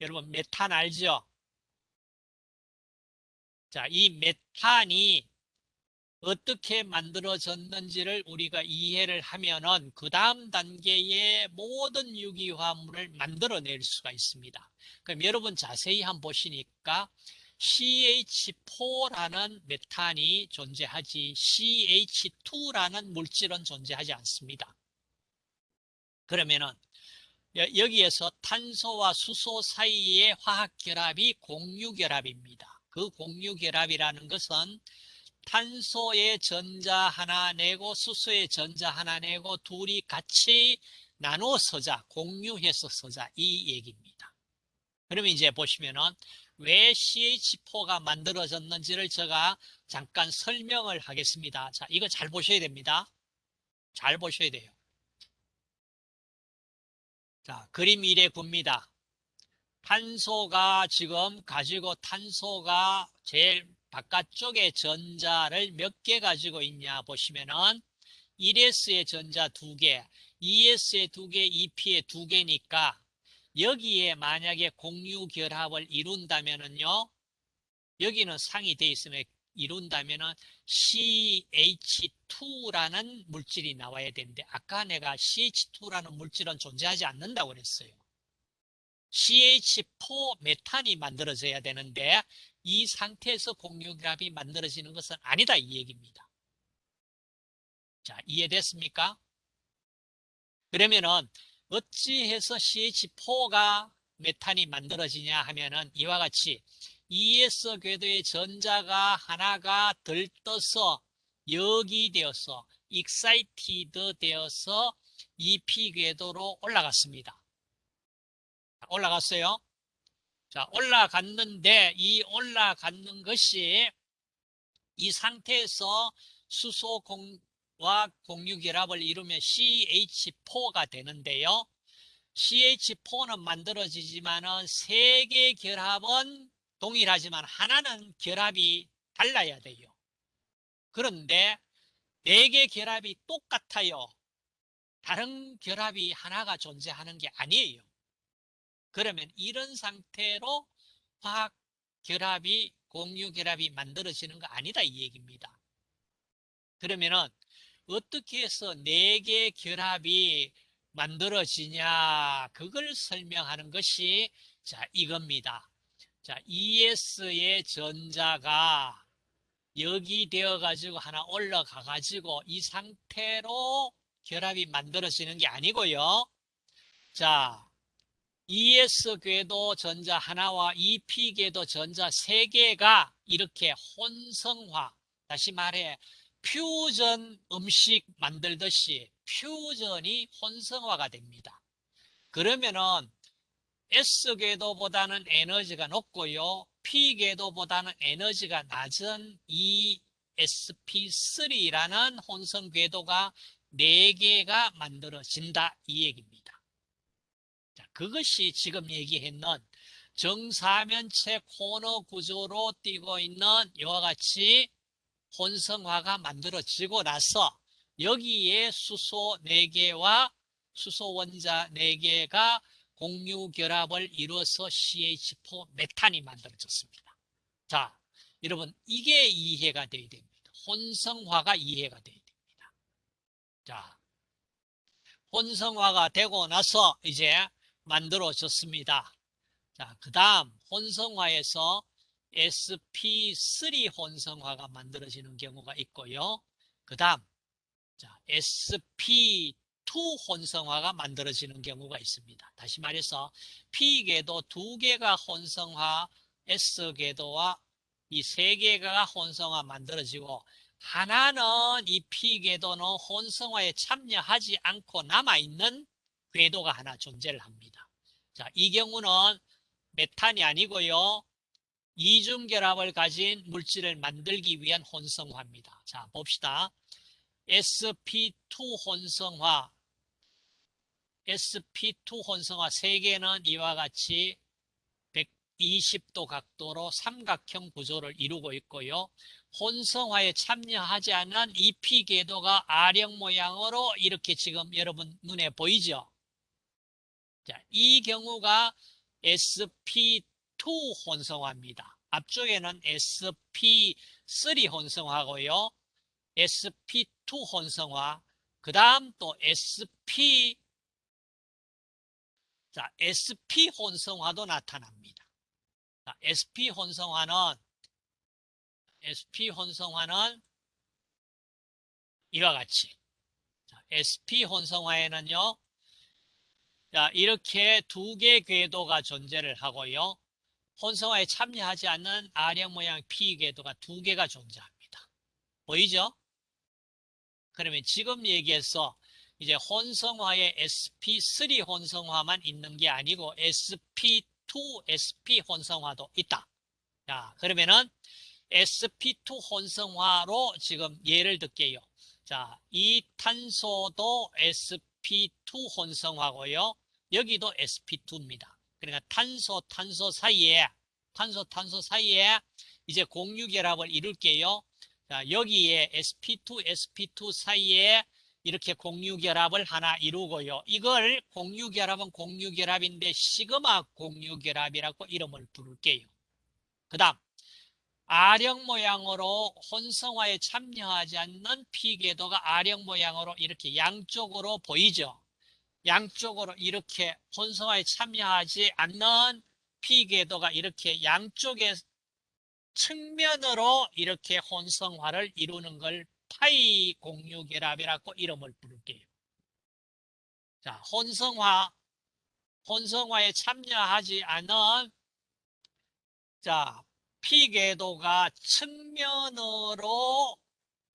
여러분 메탄 알죠? 자, 이 메탄이 어떻게 만들어졌는지를 우리가 이해를 하면은 그 다음 단계의 모든 유기화합물을 만들어낼 수가 있습니다. 그럼 여러분 자세히 한번 보시니까 CH4라는 메탄이 존재하지 CH2라는 물질은 존재하지 않습니다. 그러면은 여기에서 탄소와 수소 사이의 화학 결합이 공유 결합입니다. 그 공유 결합이라는 것은 탄소의 전자 하나 내고 수소의 전자 하나 내고 둘이 같이 나눠 서자, 공유해서 서자 이 얘기입니다. 그러면 이제 보시면은 왜 CH4가 만들어졌는지를 제가 잠깐 설명을 하겠습니다. 자, 이거 잘 보셔야 됩니다. 잘 보셔야 돼요. 자, 그림 1에 봅니다. 탄소가 지금 가지고 탄소가 제일 바깥쪽에 전자를 몇 개 가지고 있냐 보시면은 1s의 전자 2개, 2s의 2개, 2p의 2개니까 여기에 만약에 공유 결합을 이룬다면은요. 여기는 상이 돼 있으면 이룬다면은 CH2라는 물질이 나와야 되는데 아까 내가 CH2라는 물질은 존재하지 않는다고 그랬어요. CH4 메탄이 만들어져야 되는데 이 상태에서 공유결합이 만들어지는 것은 아니다 이 얘기입니다. 자 이해됐습니까? 그러면은 어찌해서 CH4가 메탄이 만들어지냐 하면은 이와 같이 2S 궤도의 전자가 하나가 들떠서 여기되어서 excited 되어서 2P 궤도로 올라갔습니다. 올라갔어요. 자, 올라갔는데 이 올라갔는 것이 이 상태에서 수소 와 공유결합을 이루면 CH4가 되는데요. CH4는 만들어지지만 은 세 개 결합은 동일하지만 하나는 결합이 달라야 돼요. 그런데 네 개 결합이 똑같아요. 다른 결합이 하나가 존재하는 게 아니에요. 그러면 이런 상태로 화학 결합이 공유 결합이 만들어지는 거 아니다 이 얘기입니다. 그러면은 어떻게 해서 네 개 결합이 만들어지냐 그걸 설명하는 것이 자 이겁니다. 자, ES의 전자가 여기 되어 가지고 하나 올라가 가지고 이 상태로 결합이 만들어지는 게 아니고요. 자, ES 궤도 전자 하나와 EP 궤도 전자 세 개가 이렇게 혼성화, 다시 말해 퓨전 음식 만들듯이 퓨전이 혼성화가 됩니다. 그러면은 S 궤도보다는 에너지가 높고요. P 궤도보다는 에너지가 낮은 이 sp3라는 혼성 궤도가 4개가 만들어진다 이 얘기입니다. 자, 그것이 지금 얘기했는 정사면체 코너 구조로 띄고 있는 이와 같이 혼성화가 만들어지고 나서 여기에 수소 4개와 수소 원자 4개가 공유 결합을 이루어서 CH4 메탄이 만들어졌습니다. 자, 여러분 이게 이해가 돼야 됩니다. 혼성화가 이해가 돼야 됩니다. 자, 혼성화가 되고 나서 이제 만들어졌습니다. 자, 그 다음 혼성화에서 sp3 혼성화가 만들어지는 경우가 있고요. 그 다음 sp2 혼성화가 만들어지는 경우가 있습니다. 다시 말해서 P궤도 두 개가 혼성화, S궤도와 이 세 개가 혼성화 만들어지고 하나는 이 P궤도는 혼성화에 참여하지 않고 남아있는 궤도가 하나 존재를 합니다. 자, 이 경우는 메탄이 아니고요. 이중 결합을 가진 물질을 만들기 위한 혼성화입니다. 자, 봅시다. sp2 혼성화, sp2 혼성화 3개는 이와 같이 120도 각도로 삼각형 구조를 이루고 있고요. 혼성화에 참여하지 않은 EP 궤도가 R형 모양으로 이렇게 지금 여러분 눈에 보이죠? 자, 이 경우가 sp2 혼성화입니다. 앞쪽에는 sp3 혼성화고요. sp2 혼성화, 그 다음 또 sp 자, SP 혼성화도 나타납니다. 자, SP 혼성화는 SP 혼성화는 이와 같이 자, SP 혼성화에는요. 자, 이렇게 두 개 궤도가 존재를 하고요. 혼성화에 참여하지 않는 R형 모양 P 궤도가 두 개가 존재합니다. 보이죠? 그러면 지금 얘기해서 이제 혼성화에 sp3 혼성화만 있는 게 아니고 sp2, sp 혼성화도 있다. 자, 그러면은 sp2 혼성화로 지금 예를 들게요. 자, 이 탄소도 sp2 혼성화고요. 여기도 sp2입니다. 그러니까 탄소, 탄소 사이에, 탄소, 탄소 사이에 이제 공유 결합을 이룰게요. 자, 여기에 sp2, sp2 사이에 이렇게 공유결합을 하나 이루고요. 이걸 공유결합은 공유결합인데 시그마 공유결합이라고 이름을 부를게요. 그 다음 R형 모양으로 혼성화에 참여하지 않는 P궤도가 R형 모양으로 이렇게 양쪽으로 보이죠. 양쪽으로 이렇게 혼성화에 참여하지 않는 P궤도가 이렇게 양쪽의 측면으로 이렇게 혼성화를 이루는 걸 파이 공유결합이라고 이름을 부를게요. 자, 혼성화, 혼성화에 참여하지 않은 자, 피궤도가 측면으로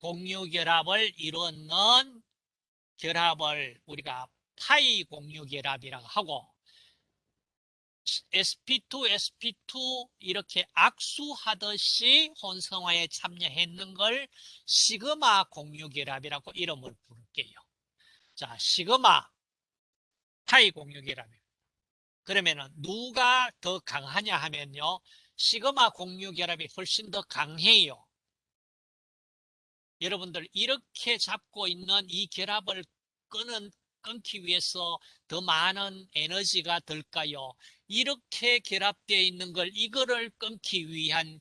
공유결합을 이루는 결합을 우리가 파이 공유결합이라고 하고 sp2, sp2 이렇게 악수하듯이 혼성화에 참여했는 걸 시그마 공유결합이라고 이름을 부를게요. 자, 시그마 파이 공유결합입니다. 그러면은 누가 더 강하냐 하면요. 시그마 공유결합이 훨씬 더 강해요. 여러분들 이렇게 잡고 있는 이 결합을 끄는 끊기 위해서 더 많은 에너지가 들까요? 이렇게 결합되어 있는 걸 이거를 끊기 위한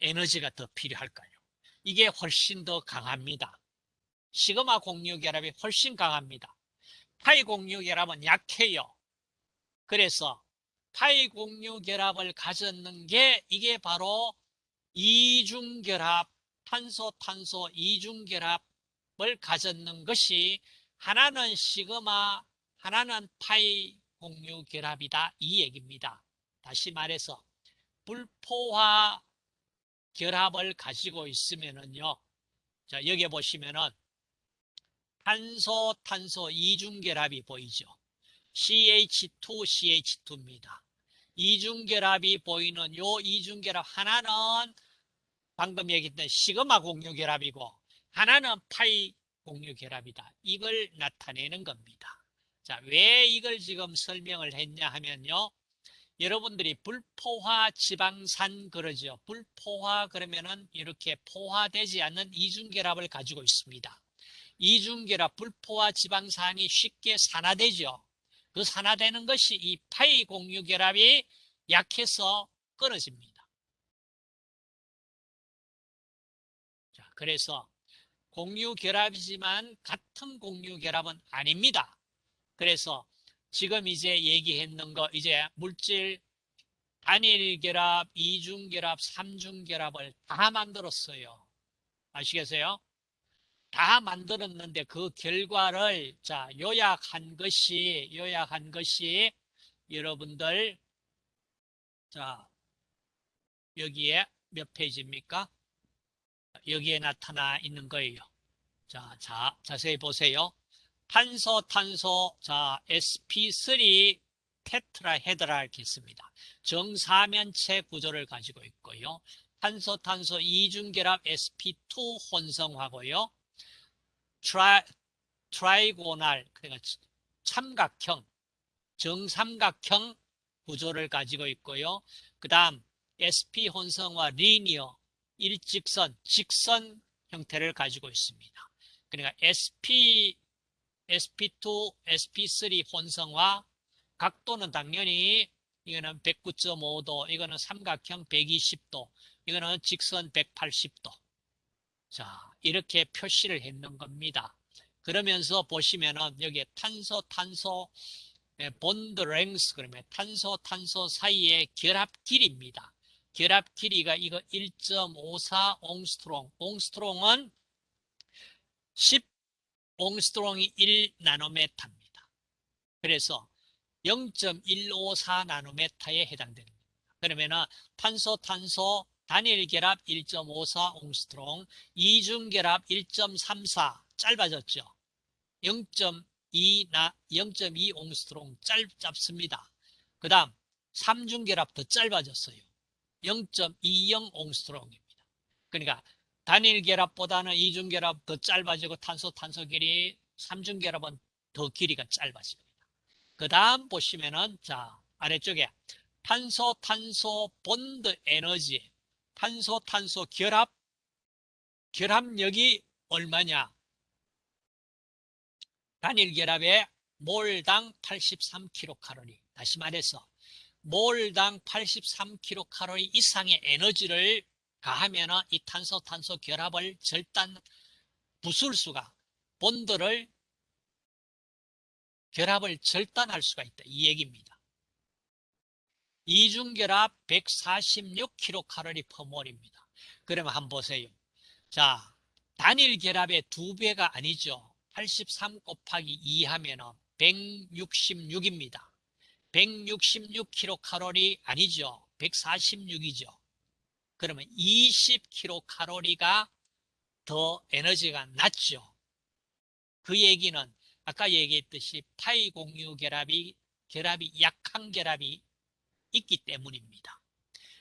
에너지가 더 필요할까요? 이게 훨씬 더 강합니다. 시그마 공유 결합이 훨씬 강합니다. 파이 공유 결합은 약해요. 그래서 파이 공유 결합을 가졌는 게 이게 바로 이중 결합, 탄소 탄소 이중 결합을 가졌는 것이 하나는 시그마, 하나는 파이 공유 결합이다 이 얘기입니다. 다시 말해서 불포화 결합을 가지고 있으면은요. 자, 여기 보시면은 탄소 탄소 이중 결합이 보이죠. CH2, CH2입니다. 이중 결합이 보이는 요 이중 결합 하나는 방금 얘기했던 시그마 공유 결합이고 하나는 파이 공유결합이다. 이걸 나타내는 겁니다. 자, 왜 이걸 지금 설명을 했냐 하면요. 여러분들이 불포화 지방산 그러죠. 불포화 그러면은 이렇게 포화되지 않는 이중결합을 가지고 있습니다. 이중결합 불포화 지방산이 쉽게 산화되죠. 그 산화되는 것이 이 파이 공유 결합이 약해서 끊어집니다. 자, 그래서 공유 결합이지만 같은 공유 결합은 아닙니다. 그래서 지금 이제 얘기했는 거 이제 물질 단일 결합, 이중 결합, 삼중 결합을 다 만들었어요. 아시겠어요? 다 만들었는데 그 결과를 자 요약한 것이 요약한 것이 여러분들 자 여기에 몇 페이지입니까? 여기에 나타나 있는 거예요. 자, 자 자세히 보세요. 탄소 탄소 자 sp3 테트라헤드라 이렇게 있습니다. 정사면체 구조를 가지고 있고요. 탄소 탄소 이중결합 sp2 혼성하고요. tri, trigonal 그러니까 삼각형 정삼각형 구조를 가지고 있고요. 그 다음 SP 혼성화 linear 일직선 직선 형태를 가지고 있습니다. 그러니까 SP SP2, SP3 혼성화 각도는 당연히 이거는 109.5도, 이거는 삼각형 120도, 이거는 직선 180도. 자, 이렇게 표시를 했는 겁니다. 그러면서 보시면은 여기에 탄소 탄소 bond length 그러면 탄소 탄소 사이의 결합 길이입니다. 결합 길이가 이거 1.54 옹스트롬. 옹스트롬은 10 옹스트롬이 1 나노메타입니다. 그래서 0.154 나노메타에 해당됩니다. 그러면은 탄소 탄소 단일 결합 1.54 옹스트롱, 이중 결합 1.34 짧아졌죠. 0.2 나 0.2 옹스트롱 짧 잡습니다. 그 다음 삼중 결합 더 짧아졌어요. 0.20 옹스트롱입니다. 그러니까 단일 결합보다는 이중 결합 더 짧아지고 탄소 탄소 길이 삼중 결합은 더 길이가 짧아집니다. 그 다음 보시면은 자 아래쪽에 탄소 탄소 본드 에너지 탄소 탄소 결합 결합력이 얼마냐? 단일 결합에 몰당 83kcal. 다시 말해서 몰당 83kcal 이상의 에너지를 가하면 이 탄소 탄소 결합을 절단 부술 수가 본드를 결합을 절단할 수가 있다. 이 얘기입니다. 이중결합 146kcal 퍼몰입니다. 그러면 한번 보세요. 자, 단일 결합의 두 배가 아니죠. 83 곱하기 2 하면 은 166입니다. 166kcal 아니죠. 146이죠. 그러면 20kcal가 더 에너지가 낮죠. 그 얘기는 아까 얘기했듯이 파이 공유 결합이 결합이 약한 결합이 있기 때문입니다.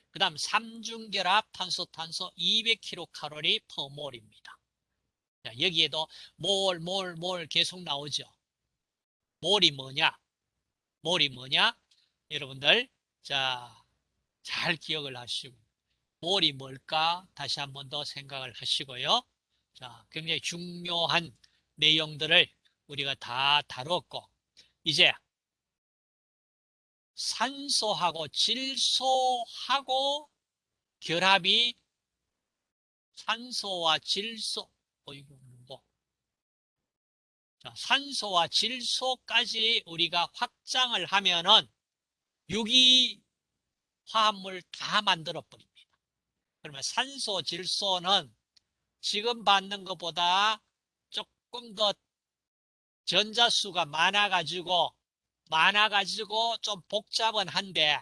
그 다음 삼중 결합 탄소 탄소 200kcal 퍼몰입니다. 자, 여기에도 몰, 몰, 몰 계속 나오죠. 몰이 뭐냐? 몰이 뭐냐? 여러분들 자, 잘 기억을 하시고 몰이 뭘까? 다시 한 번 더 생각을 하시고요. 자, 굉장히 중요한 내용들을 우리가 다 다뤘고 이제 산소하고 질소하고 결합이 산소와 질소 어이구 산소와 질소까지 우리가 확장을 하면은 유기 화합물 다 만들어 버립니다. 그러면 산소, 질소는 지금 받는 것보다 조금 더 전자수가 많아가지고 많아가지고 좀 복잡은 한데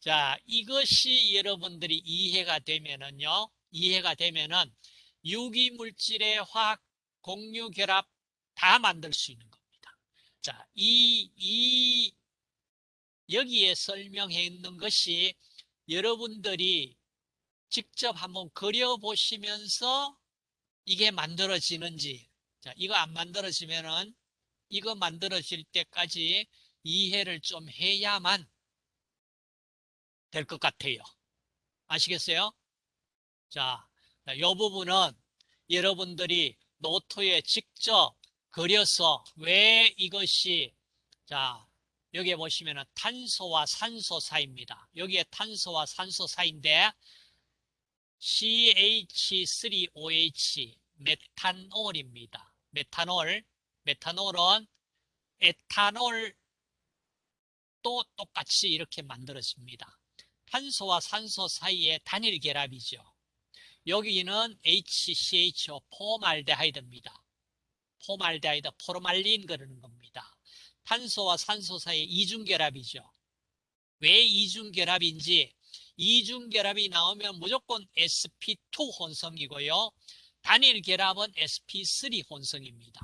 자 이것이 여러분들이 이해가 되면은요 이해가 되면은 유기물질의 화학 공유 결합 다 만들 수 있는 겁니다. 자, 이, 이, 여기에 설명해 있는 것이 여러분들이 직접 한번 그려보시면서 이게 만들어지는지, 자, 이거 안 만들어지면은 이거 만들어질 때까지 이해를 좀 해야만 될 것 같아요. 아시겠어요? 자, 이 부분은 여러분들이 노트에 직접 그려서 왜 이것이 자 여기에 보시면 탄소와 산소 사이입니다. 여기에 탄소와 산소 사이인데 CH3OH 메탄올입니다. 메탄올 메탄올은 에탄올도 똑같이 이렇게 만들어집니다. 탄소와 산소 사이의 단일 결합이죠. 여기는 HCHO formaldehyde입니다. formaldehyde, 포르말린 그러는 겁니다. 탄소와 산소 사이의 이중결합이죠. 왜 이중결합인지 이중결합이 나오면 무조건 sp2 혼성이고요. 단일 결합은 sp3 혼성입니다.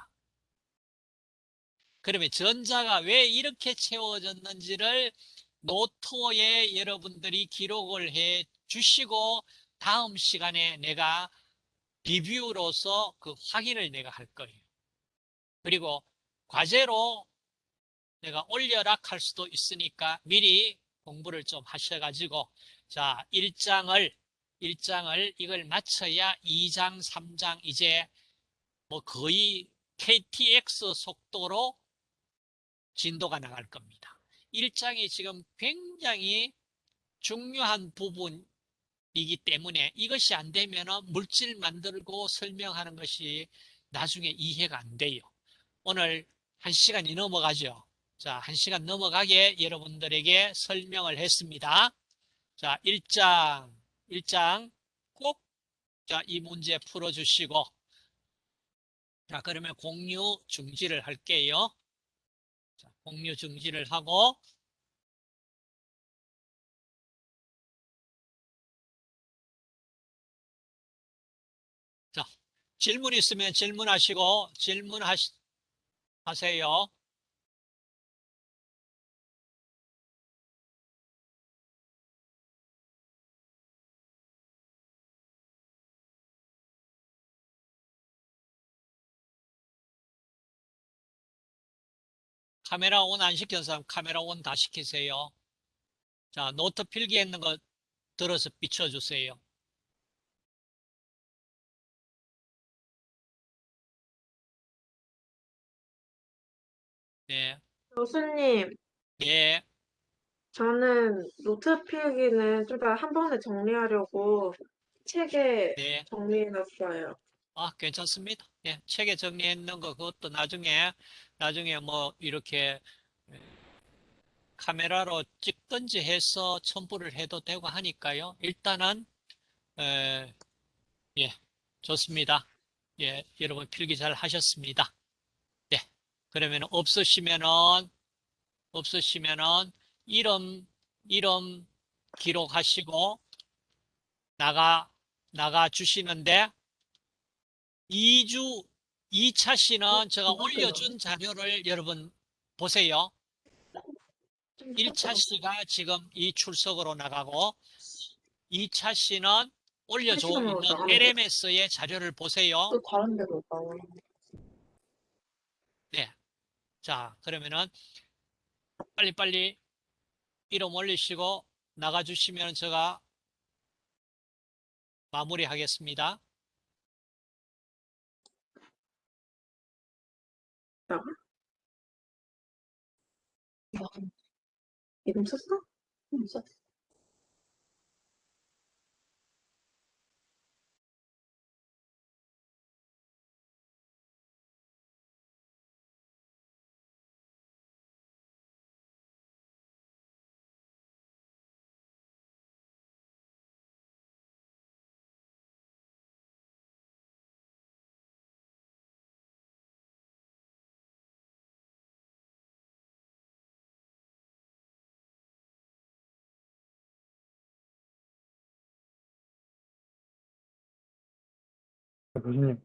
그러면 전자가 왜 이렇게 채워졌는지를 노트에 여러분들이 기록을 해 주시고 다음 시간에 내가 리뷰로서 그 확인을 내가 할 거예요. 그리고 과제로 내가 올려라 할 수도 있으니까 미리 공부를 좀 하셔가지고 자 1장을 1장을 이걸 마쳐야 2장 3장 이제 뭐 거의 KTX 속도로 진도가 나갈 겁니다. 1장이 지금 굉장히 중요한 부분이기 때문에 이것이 안 되면 물질 만들고 설명하는 것이 나중에 이해가 안 돼요. 오늘 한 시간이 넘어가죠. 자, 한 시간 넘어가게 여러분들에게 설명을 했습니다. 자, 1장, 1장 꼭, 자, 이 문제 풀어주시고, 자, 그러면 공유 중지를 할게요. 자, 공유 중지를 하고, 자, 질문 있으면 질문하시고, 질문하시, 하세요. 카메라 온 안 시킨 사람 카메라 온 다 시키세요. 자, 노트 필기했는 거 들어서 비춰주세요. 네, 교수님, 예, 저는 노트 필기는 좀더한 번에 정리하려고 책에 네. 정리해놨어요. 아, 괜찮습니다. 예, 책에 정리했는 거 그것도 나중에 나중에 뭐 이렇게 예, 카메라로 찍든지 해서 첨부를 해도 되고 하니까요. 일단은 에, 예, 좋습니다. 예, 여러분 필기 잘 하셨습니다. 네, 그러면 없으시면은 없으시면은 이름 이름 기록하시고 나가 나가 주시는데 2주 2차 시는 제가 올려준 자료를 여러분 보세요. 1차 시가 지금 이 출석으로 나가고 2차 시는 올려줘 있는 LMS의 자료를 보세요. 또 다른 데로 나와. 자, 그러면은 빨리빨리 이름 올리시고 나가주시면 제가 마무리하겠습니다. 이름 썼어? 응, 썼어. 교수님